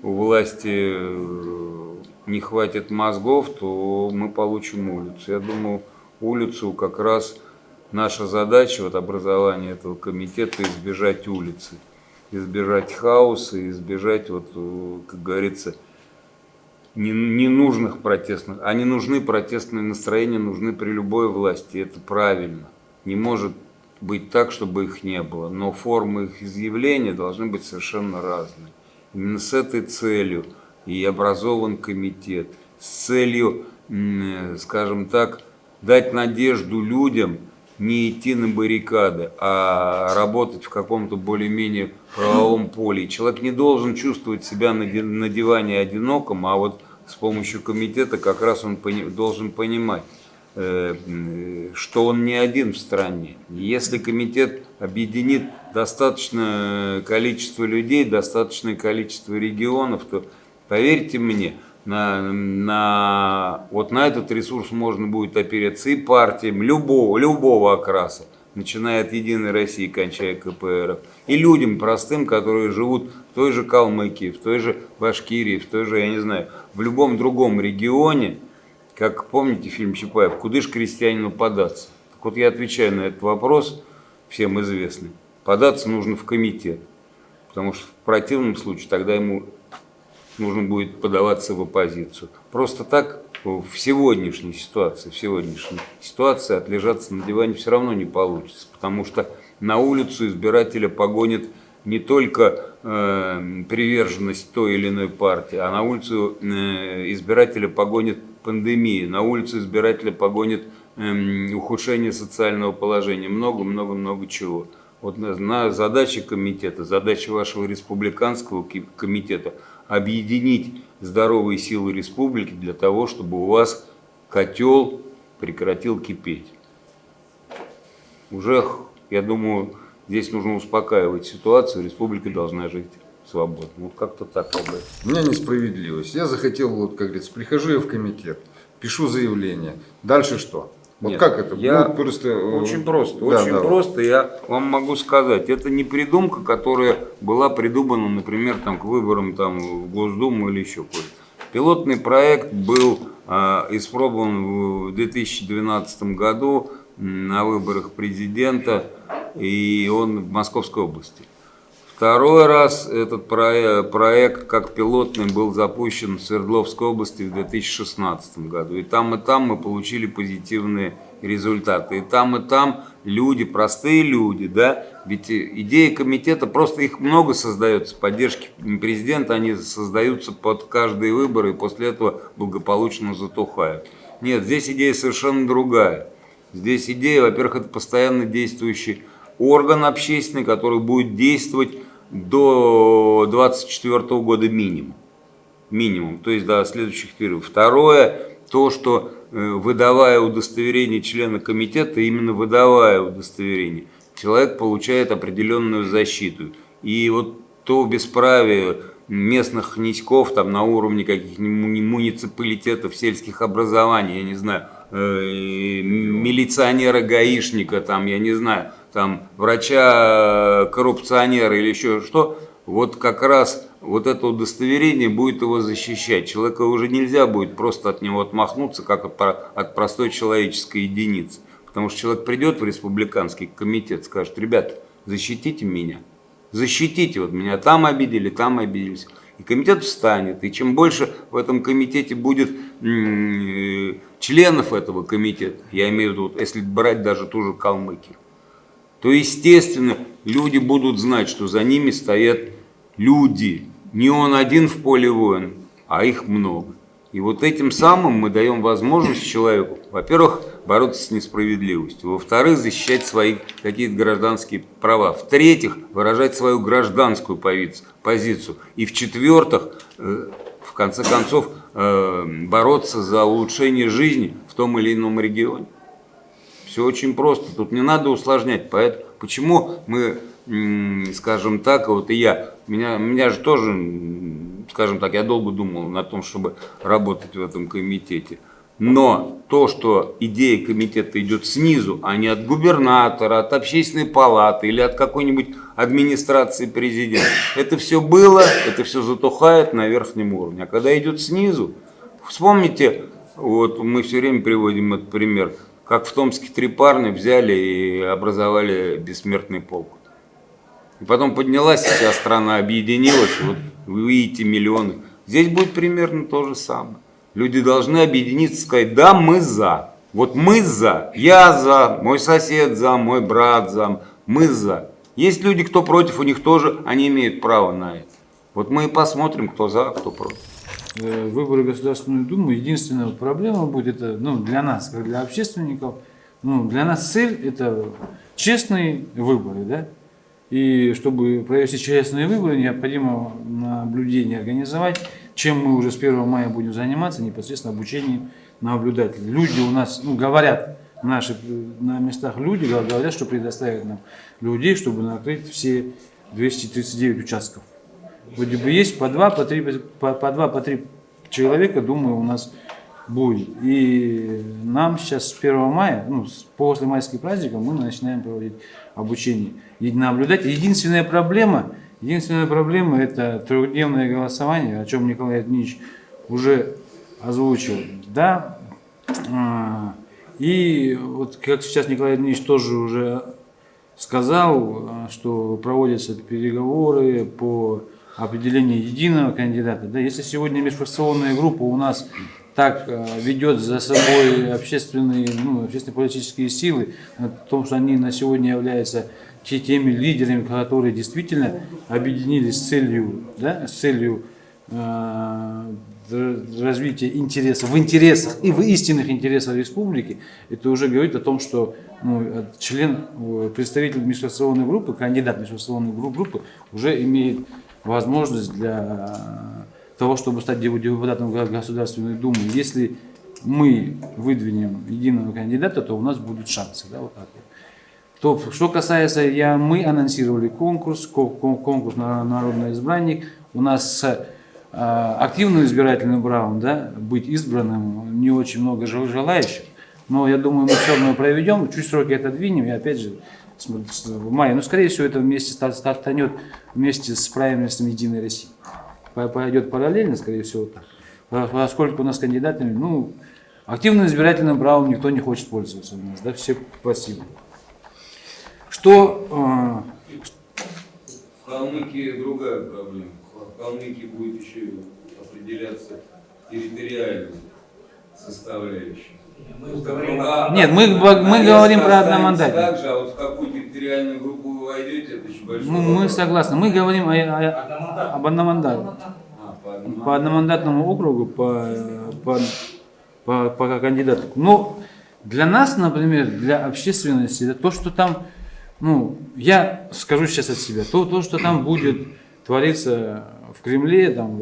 у власти э, не хватит мозгов, то мы получим улицу. Я думаю, улицу как раз наша задача, вот образование этого комитета, избежать улицы, избежать хаоса, избежать, вот, э, как говорится, ненужных протестных. Они нужны, протестные настроения нужны при любой власти, это правильно. Не может быть так, чтобы их не было, но формы их изъявления должны быть совершенно разные. Именно с этой целью и образован комитет, с целью, э, скажем так, дать надежду людям не идти на баррикады, а работать в каком-то более-менее правовом поле. человек не должен чувствовать себя на диване одиноком, а вот с помощью комитета как раз он должен понимать, э, что он не один в стране. Если комитет объединит достаточное количество людей, достаточное количество регионов, то поверьте мне, на, на, вот на этот ресурс можно будет опереться и партиям любого, любого окраса, начиная от Единой России, кончая КПР, и людям простым, которые живут в той же Калмыкии, в той же Башкирии, в той же, я не знаю, в любом другом регионе, как помните фильм Чапаев, куда же крестьянину податься? Так вот я отвечаю на этот вопрос, всем известный. Податься нужно в комитет, потому что в противном случае тогда ему нужно будет подаваться в оппозицию. Просто так в сегодняшней ситуации, в сегодняшней ситуации отлежаться на диване все равно не получится, потому что на улицу избирателя погонит не только э, приверженность той или иной партии, а на улицу э, избирателя погонит пандемия, на улицу избирателя погонит э, ухудшение социального положения, много-много-много чего. Вот на, на задача комитета, задача вашего республиканского комитета – объединить здоровые силы республики для того, чтобы у вас котел прекратил кипеть. Уже, я думаю, здесь нужно успокаивать ситуацию, республика должна жить свободно. Вот как-то так. У меня несправедливость. Я захотел, вот как говорится, прихожу я в комитет, пишу заявление. Дальше что? Вот Нет, как это? Я ну, просто... Э, очень просто, да, очень да. просто. Я вам могу сказать, это не придумка, которая была придумана, например, там, к выборам там, в Госдуму или еще куда-то. Пилотный проект был э, испробован в 2012 году на выборах президента, и он в Московской области. Второй раз этот проект как пилотный был запущен в Свердловской области в 2016 году. И там, и там мы получили позитивные результаты. И там, и там люди, простые люди, да, ведь идеи комитета, просто их много создается, поддержки президента, они создаются под каждые выборы и после этого благополучно затухают. Нет, здесь идея совершенно другая. Здесь идея, во-первых, это постоянно действующий орган общественный, который будет действовать до 24 года минимум. Минимум, то есть до следующих периодов. Второе, то, что э, выдавая удостоверение члена комитета, именно выдавая удостоверение, человек получает определенную защиту. И вот то бесправие местных князьков там на уровне каких-нибудь муниципалитетов, сельских образований, я не знаю, э, милиционера-гаишника, там, я не знаю, там, врача-коррупционера или еще что, вот как раз вот это удостоверение будет его защищать. Человека уже нельзя будет просто от него отмахнуться, как от, от простой человеческой единицы. Потому что человек придет в республиканский комитет, скажет, ребят, защитите меня, защитите, вот меня там обидели, там обиделись. И комитет встанет, и чем больше в этом комитете будет членов этого комитета, я имею в виду, если брать даже ту же Калмыкию, то, естественно, люди будут знать, что за ними стоят люди. Не он один в поле воин, а их много. И вот этим самым мы даем возможность человеку, во-первых, бороться с несправедливостью, во-вторых, защищать свои какие-то гражданские права, в-третьих, выражать свою гражданскую позицию, и в-четвертых, э, в конце концов, э, бороться за улучшение жизни в том или ином регионе. Все очень просто, тут не надо усложнять. Поэтому, почему мы, скажем так, вот и я, меня, меня же тоже, скажем так, я долго думал на том, чтобы работать в этом комитете. Но то, что идея комитета идет снизу, а не от губернатора, от общественной палаты или от какой-нибудь администрации президента, это все было, это все затухает на верхнем уровне. А когда идет снизу, вспомните, вот мы все время приводим этот пример, как в Томске три парня взяли и образовали бессмертный полк. И потом поднялась вся страна, объединилась, вот вы видите миллионы. Здесь будет примерно то же самое. Люди должны объединиться сказать, да, мы за. Вот мы за, я за, мой сосед за, мой брат за, мы за. Есть люди, кто против, у них тоже, они имеют право на это. Вот мы и посмотрим, кто за, кто против. Э, выборы Государственную Думу, единственная проблема будет, это, ну, для нас, как для общественников, ну, для нас цель это честные выборы, да, и чтобы провести честные выборы, необходимо наблюдение организовать, чем мы уже с 1 мая будем заниматься, непосредственно обучением наблюдателей. Люди у нас, ну, говорят, наши на местах люди говорят, что предоставят нам людей, чтобы накрыть все 239 участков. Вроде бы есть по два, по три, по, по два, по три человека, думаю, у нас будет. И нам сейчас с 1 мая, ну, после майских праздников, мы начинаем проводить обучение. И наблюдать. Единственная проблема, единственная проблема это трехдневное голосование, о чем Николай Дмитриевич уже озвучил. Да, а, и вот как сейчас Николай Дмитриевич тоже уже сказал, что проводятся переговоры по определение единого кандидата. Да, если сегодня межфракционная группа у нас так э, ведет за собой общественные, ну, общественные политические силы, о том, что они на сегодня являются теми лидерами, которые действительно объединились с целью, да, с целью э, развития интересов, в интересах и в истинных интересах республики, это уже говорит о том, что ну, член, э, представитель межфракционной группы, кандидат межфракционной группы уже имеет возможность для того, чтобы стать депутатом Государственной Думы. Если мы выдвинем единого кандидата, то у нас будут шансы. Да, вот так вот. То, что касается, я, мы анонсировали конкурс, конкурс на народный избранник. У нас с а, активным избирательным правом да, быть избранным не очень много желающих. Но я думаю, мы все равно проведем, чуть сроки отодвинем и опять же в мае. Но, скорее всего, это вместе стартанет вместе с правильностью Единой России. Пойдет параллельно, скорее всего, так. Поскольку у нас кандидатами, ну, активным избирательным правом никто не хочет пользоваться у нас, да, все пассивны. Что... Э, в Калмыкии другая проблема. В Калмыкии будет еще определяться территориальная составляющая. Нет, мы, мы говорим про одномандатник. Также, а вот в какую территориальную группу вы войдете, это еще большой мы, мы согласны. Мы говорим о, о, об одномандатном. А, по, одномандатному. по одномандатному округу, по, по, по, по кандидату. Но для нас, например, для общественности, это то, что там, ну, я скажу сейчас от себя, то, то что там будет твориться в Кремле, там,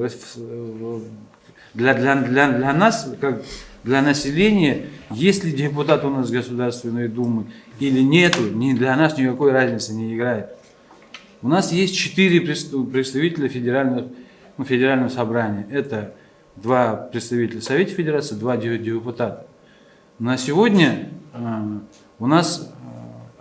для, для, для, для нас, как для населения, есть ли депутат у нас Государственной Думы или нету, ни для нас никакой разницы не играет. У нас есть четыре представителя федерального, ну, федерального собрания. Это два представителя Совета Федерации, два депутата. На сегодня э, у нас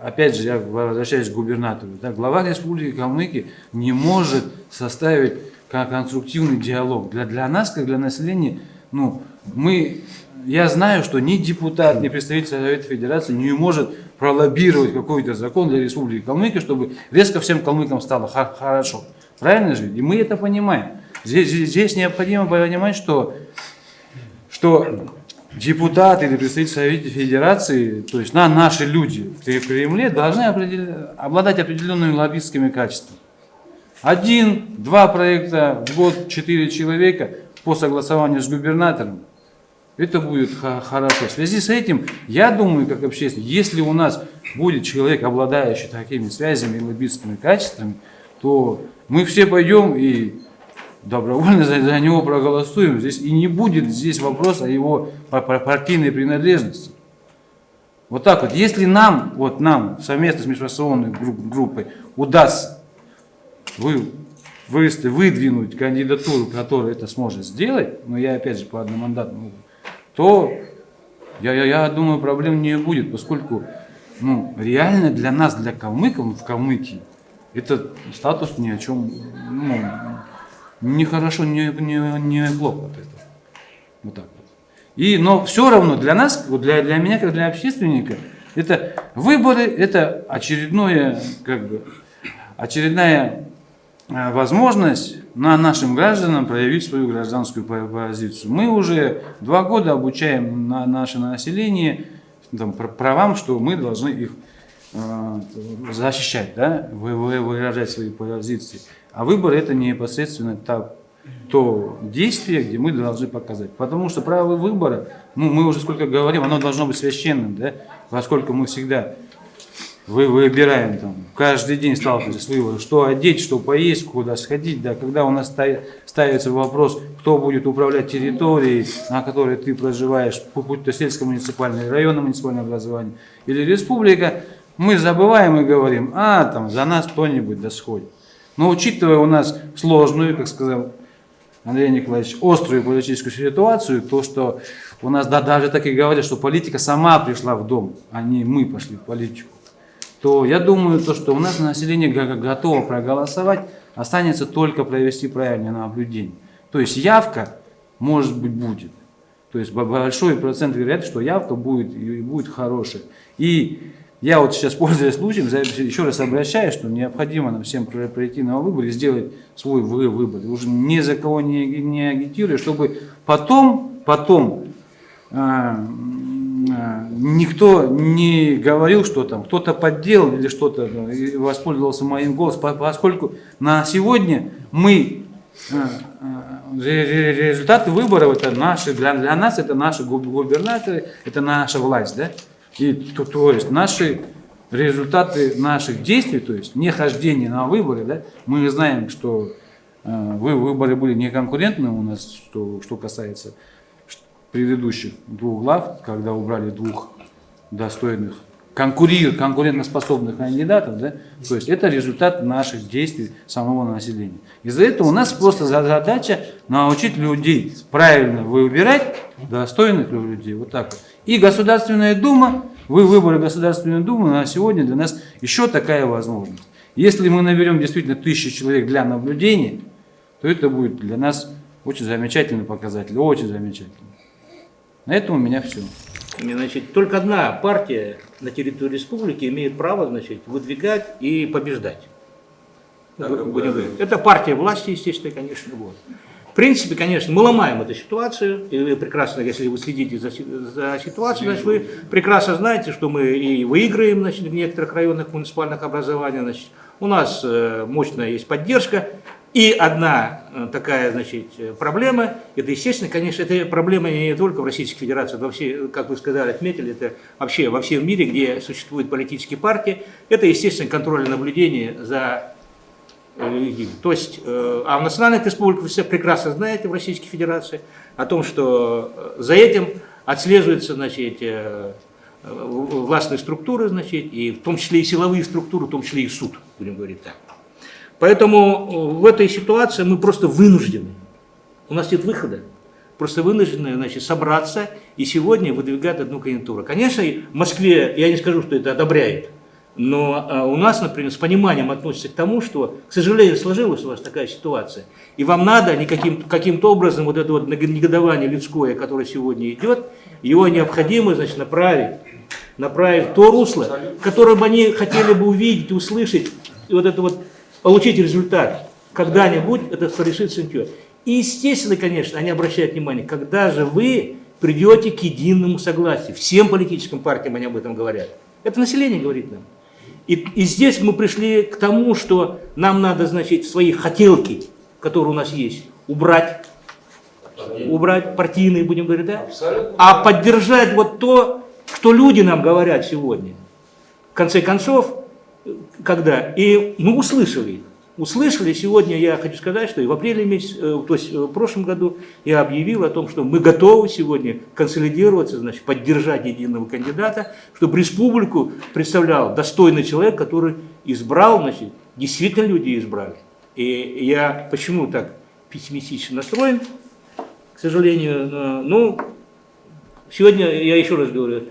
э, опять же, я возвращаюсь к губернатору, да, глава Республики Калмыкия не может составить кон- конструктивный диалог. Для, для нас, как для населения, ну, мы, я знаю, что ни депутат, ни представитель Совета Федерации не может пролоббировать какой-то закон для Республики Калмыкия, чтобы резко всем калмыкам стало хорошо. Правильно же? И мы это понимаем. Здесь, здесь- необходимо понимать, что, что депутаты или представители Совета Федерации, то есть на, наши люди в Кремле должны обладать определенными лоббистскими качествами. Один, два проекта в год, четыре человека по согласованию с губернатором. Это будет хорошо. В связи с этим, я думаю, как общественник, если у нас будет человек, обладающий такими связями и лоббистскими качествами, то мы все пойдем и добровольно за, за него проголосуем. Здесь и не будет здесь вопроса о его па- па- партийной принадлежности. Вот так вот. Если нам, вот нам совместно с межфракционной групп- группой удастся вы, вывести, выдвинуть кандидатуру, которая это сможет сделать, но я опять же по одномандатному, то я, я, я думаю, проблем не будет, поскольку ну, реально для нас, для калмыков, в Калмыкии, этот статус ни о чем, ну, не хорошо, не, не, не плохо от этого. Вот так вот. И, но все равно для нас, для, для меня, как для общественника, это выборы, это очередное, как бы, очередная возможность на нашим гражданам проявить свою гражданскую по- позицию. Мы уже два года обучаем на наше население там, пр- правам, что мы должны их э, защищать, да, вы- вы- выражать свои позиции. А выбор это непосредственно та, то действие, где мы должны показать. Потому что право выбора, ну, мы уже сколько говорим, оно должно быть священным, да, поскольку мы всегда вы выбираем там, каждый день сталкиваемся с выбором, что одеть, что поесть, куда сходить, да, когда у нас ста- ставится вопрос, кто будет управлять территорией, на которой ты проживаешь, будь то сельско-муниципальное, районное муниципальное образование или республика, мы забываем и говорим, а, там, за нас кто-нибудь да. Но учитывая у нас сложную, как сказал Андрей Николаевич, острую политическую ситуацию, то, что у нас да, даже так и говорят, что политика сама пришла в дом, а не мы пошли в политику, то я думаю, то, что у нас население го- готово проголосовать, останется только провести правильное наблюдение. То есть явка, может быть, будет. То есть бо- большой процент вероятности, что явка будет и будет хорошая. И я вот сейчас, пользуясь случаем, еще раз обращаюсь, что необходимо нам всем про- пройти на выбор и сделать свой вы- выбор. Уже ни за кого не, не агитируя, чтобы потом, потом а, никто не говорил, что там кто-то подделал или что-то и воспользовался моим голосом, по- поскольку на сегодня мы а, а, ре- ре- результаты выборов это наши, для, для нас это наши губ- губернаторы, это наша власть, да? И то, то есть наши результаты наших действий, то есть не хождение на выборы, да, мы знаем, что вы- выборы были неконкурентны у нас, что, что касается предыдущих двух глав, когда убрали двух достойных, конкурир, конкурентоспособных кандидатов, да, то есть это результат наших действий самого населения. Из-за этого у нас просто за- задача научить людей правильно выбирать достойных людей, вот так. И Государственная Дума, вы выборы Государственной Думы на сегодня для нас еще такая возможность. Если мы наберем действительно тысячи человек для наблюдения, то это будет для нас очень замечательный показатель, очень замечательный. На этом у меня все. Значит, только одна партия на территории республики имеет право значит, выдвигать и побеждать. Так, будем. Это партия власти, естественно, конечно. Вот. В принципе, конечно, мы ломаем эту ситуацию, и вы прекрасно, если вы следите за, за ситуацией, значит, вы прекрасно знаете, что мы и выиграем значит, в некоторых районных муниципальных образованиях. Значит. У нас э, мощная есть поддержка. И одна э, такая значит, э, проблема, это, естественно, конечно, это проблема не только в Российской Федерации, это вообще, как вы сказали, отметили, это вообще во всем мире, где существуют политические партии, это, естественно, контроль и наблюдение за людьми. То есть, э, а в национальных республиках вы все прекрасно знаете в Российской Федерации о том, что э, за этим отслеживаются значит, э, э, властные структуры, значит, и в том числе и силовые структуры, в том числе и суд, будем говорить так. Поэтому э, в этой ситуации мы просто вынуждены, у нас нет выхода, просто вынуждены значит, собраться и сегодня выдвигать одну кандидатуру. Конечно, в Москве, я не скажу, что это одобряет, Но а, у нас, например, с пониманием относятся к тому, что, к сожалению, сложилась у вас такая ситуация, и вам надо каким-то образом вот это вот негодование людское, которое сегодня идет, его необходимо, значит, направить, направить в то русло, которое бы они хотели бы увидеть, услышать, вот это вот, получить результат. Когда-нибудь это решится ничего. И естественно, конечно, они обращают внимание, когда же вы придете к единому согласию. Всем политическим партиям они об этом говорят. Это население говорит нам. И, и здесь мы пришли к тому, что нам надо, значит, свои хотелки, которые у нас есть, убрать, убрать партийные, будем говорить, да? А поддержать вот то, что люди нам говорят сегодня. В конце концов, когда, и мы услышали их услышали. Сегодня я хочу сказать, что и в апреле месяце, э, то есть э, в прошлом году я объявил о том, что мы готовы сегодня консолидироваться, значит, поддержать единого кандидата, чтобы республику представлял достойный человек, который избрал, значит, действительно люди избрали. И я почему так пессимистично настроен, к сожалению, ну, сегодня я еще раз говорю, э,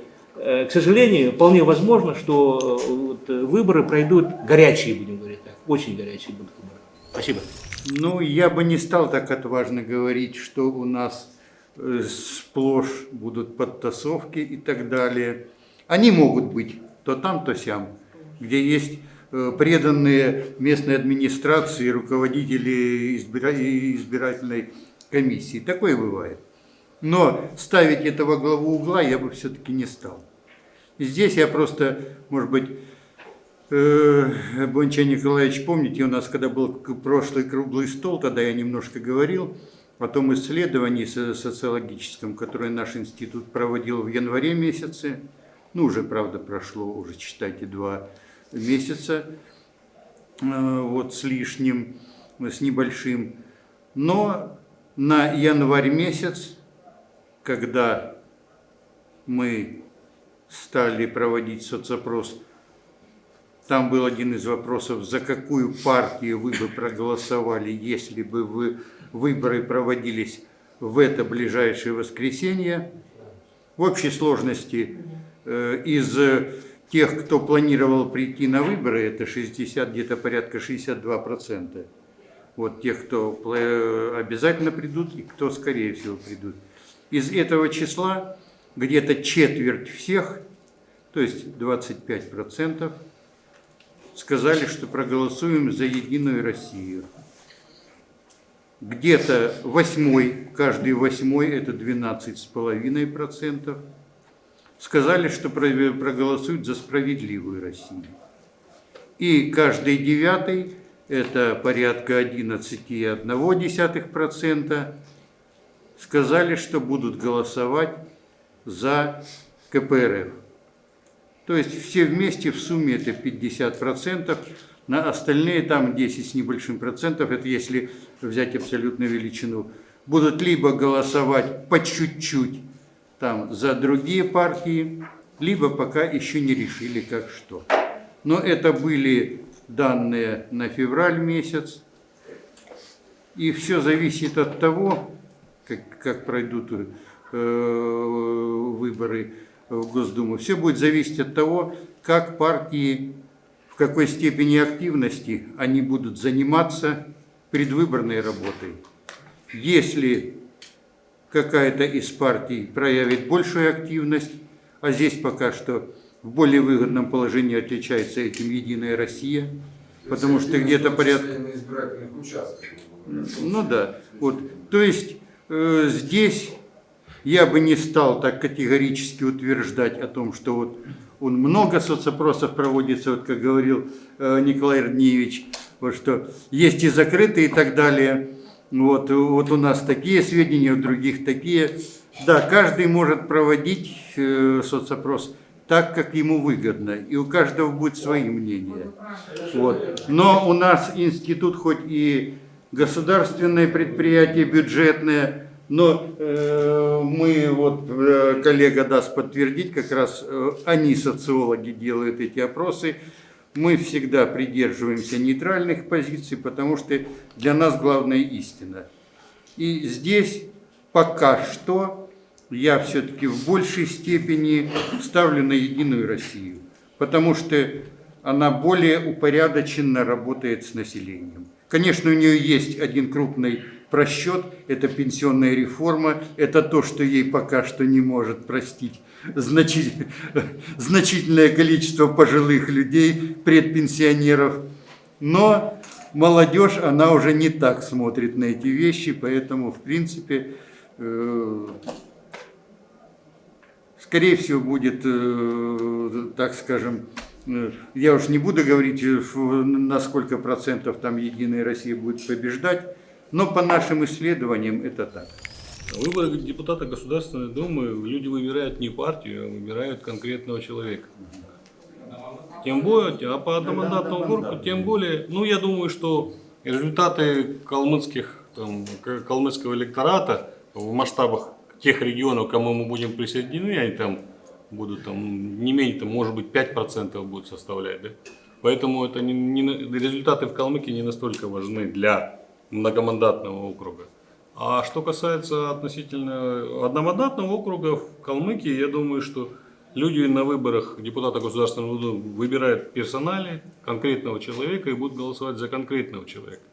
к сожалению, вполне возможно, что вот выборы пройдут горячие, будем говорить так очень горячие будут выборы. Спасибо. Ну, я бы не стал так отважно говорить, что у нас э, сплошь будут подтасовки и так далее. Они могут быть то там, то сям, где есть э, преданные местной администрации, руководители избирательной комиссии. Такое бывает. Но ставить этого главу угла я бы все-таки не стал. Здесь я просто, может быть, Э, Бонча Николаевич, помните, у нас когда был прошлый круглый стол, тогда я немножко говорил о том исследовании социологическом, которое наш институт проводил в январе месяце. Ну, уже, правда, прошло, уже, считайте, два месяца, э, вот с лишним, с небольшим. Но на январь месяц, когда мы стали проводить соцопрос там был один из вопросов, за какую партию вы бы проголосовали, если бы вы, выборы проводились в это ближайшее воскресенье. В общей сложности э, из тех, кто планировал прийти на выборы, это 60, где-то порядка 62%. Вот тех, кто обязательно придут и кто, скорее всего, придут. Из этого числа где-то четверть всех, то есть 25%, сказали, что проголосуем за Единую Россию. Где-то восьмой, каждый восьмой, это 12,5%, сказали, что проголосуют за справедливую Россию. И каждый девятый, это порядка 11,1%, сказали, что будут голосовать за КПРФ. То есть все вместе в сумме это 50%, на остальные там 10 с небольшим процентов, это если взять абсолютную величину, будут либо голосовать по чуть-чуть там за другие партии, либо пока еще не решили как что. Но это были данные на февраль месяц, и все зависит от того, как, как пройдут выборы в Госдуму. Все будет зависеть от того, как партии, в какой степени активности они будут заниматься предвыборной работой. Если какая-то из партий проявит большую активность, а здесь пока что в более выгодном положении отличается этим «Единая Россия», потому что где-то порядка... Ну да, вот, то есть э, здесь я бы не стал так категорически утверждать о том, что вот он много соцопросов проводится, вот как говорил э, Николай Родниевич, вот что есть и закрытые и так далее. Вот, вот у нас такие сведения, у других такие. Да, каждый может проводить э, соцопрос так, как ему выгодно, и у каждого будет свои мнения. Вот. Но у нас институт хоть и государственное предприятие, бюджетное, но э, мы, вот э, коллега даст подтвердить, как раз э, они, социологи, делают эти опросы. Мы всегда придерживаемся нейтральных позиций, потому что для нас главная истина. И здесь пока что я все-таки в большей степени ставлю на Единую Россию. Потому что она более упорядоченно работает с населением. Конечно, у нее есть один крупный просчет, это пенсионная реформа, это то, что ей пока что не может простить значит, значительное количество пожилых людей, предпенсионеров. Но молодежь, она уже не так смотрит на эти вещи, поэтому, в принципе, э, скорее всего, будет, э, так скажем, э, я уж не буду говорить, на сколько процентов там Единая Россия будет побеждать, но по нашим исследованиям это так. Выборы депутата Государственной Думы люди выбирают не партию, а выбирают конкретного человека. Тем более, а по одномандатному округу, тем более, ну я думаю, что результаты калмыцких, там, калмыцкого электората в масштабах тех регионов, к кому мы будем присоединены, они там будут там не менее, там, может быть, 5% будут составлять. Да? Поэтому это не, не, результаты в Калмыкии не настолько важны для многомандатного округа. А что касается относительно одномандатного округа в Калмыкии, я думаю, что люди на выборах депутата Государственного Думы выбирают персонали конкретного человека и будут голосовать за конкретного человека.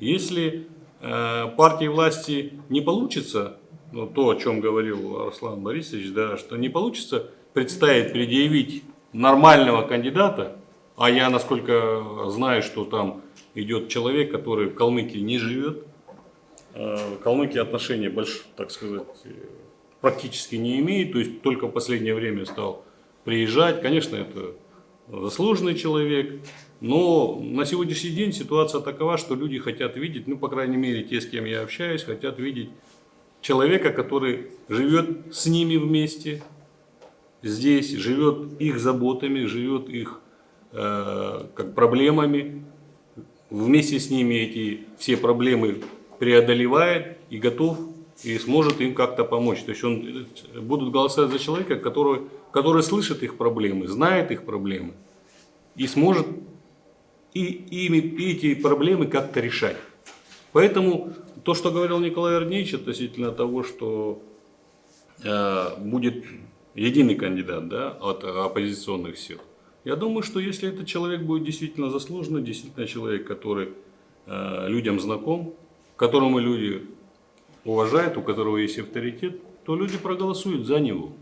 Если э, партии власти не получится, ну, то, о чем говорил Руслан Борисович, да, что не получится представить, предъявить нормального кандидата, а я, насколько знаю, что там идет человек, который в Калмыкии не живет, Э, Калмыкия отношения так сказать, практически не имеет, то есть только в последнее время стал приезжать. Конечно, это заслуженный человек, но на сегодняшний день ситуация такова, что люди хотят видеть, ну, по крайней мере, те, с кем я общаюсь, хотят видеть человека, который живет с ними вместе, здесь, живет их заботами, живет их э, как проблемами, вместе с ними эти все проблемы преодолевает и готов и сможет им как-то помочь. То есть он будут голосовать за человека, который, который слышит их проблемы, знает их проблемы и сможет и, ими, и эти проблемы как-то решать. Поэтому то, что говорил Николай Арнеевич относительно того, что э, будет единый кандидат да, от оппозиционных сил, я думаю, что если этот человек будет действительно заслуженный, действительно человек, который э, людям знаком, которому люди уважают, у которого есть авторитет, то люди проголосуют за него.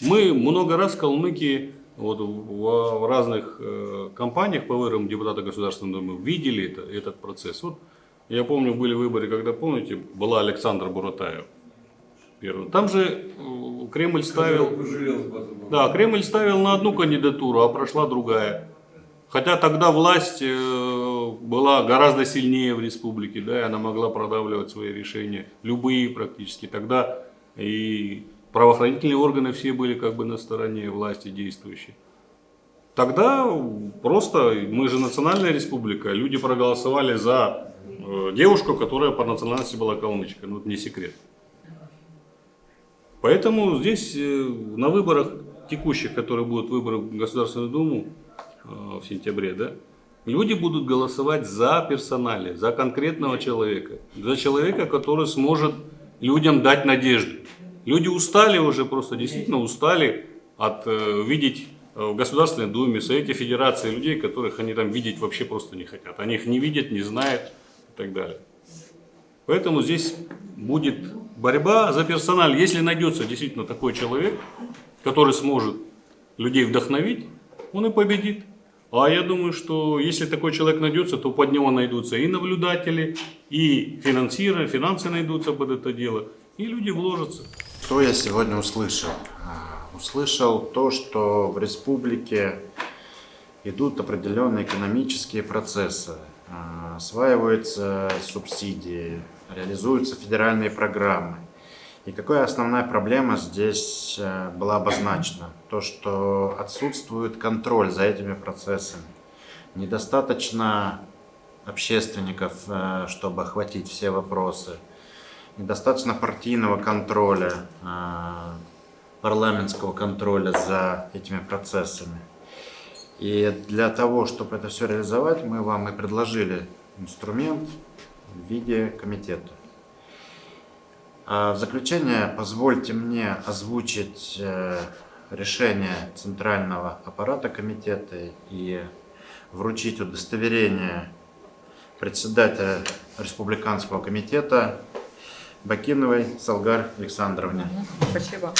Мы много раз в Калмыкии вот, в, в разных э, компаниях по выборам депутата Государственной Думы видели это, этот процесс. Вот, я помню, были выборы, когда, помните, была Александр Буратаев. Первый. Там же э, Кремль ставил... Да, Кремль ставил на одну кандидатуру, а прошла другая. Хотя тогда власть э, была гораздо сильнее в республике, да, и она могла продавливать свои решения, любые практически. Тогда и правоохранительные органы все были как бы на стороне власти действующей. Тогда просто, мы же национальная республика, люди проголосовали за э, девушку, которая по национальности была калмычка, ну это не секрет. Поэтому здесь э, на выборах текущих, которые будут выборы в Государственную Думу, Э, в сентябре, да, люди будут голосовать за персонали, за конкретного человека, за человека, который сможет людям дать надежду. Люди устали уже, просто действительно устали от э, видеть э, в Государственной Думе, Совете Федерации людей, которых они там видеть вообще просто не хотят. Они их не видят, не знают и так далее. Поэтому здесь будет борьба за персональ. Если найдется действительно такой человек, который сможет людей вдохновить, он и победит. А я думаю, что если такой человек найдется, то под него найдутся и наблюдатели, и финансиры, финансы найдутся под это дело, и люди вложатся. Что я сегодня услышал? А, услышал то, что в республике идут определенные экономические процессы, а, осваиваются субсидии, реализуются федеральные программы. И какая основная проблема здесь э, была обозначена? То, что отсутствует контроль за этими процессами. Недостаточно общественников, э, чтобы охватить все вопросы. Недостаточно партийного контроля, э, парламентского контроля за этими процессами. И для того, чтобы это все реализовать, мы вам и предложили инструмент в виде комитета. А в заключение позвольте мне озвучить э, решение Центрального аппарата комитета и вручить удостоверение председателя Республиканского комитета Бакиновой Салгар Александровне. Спасибо.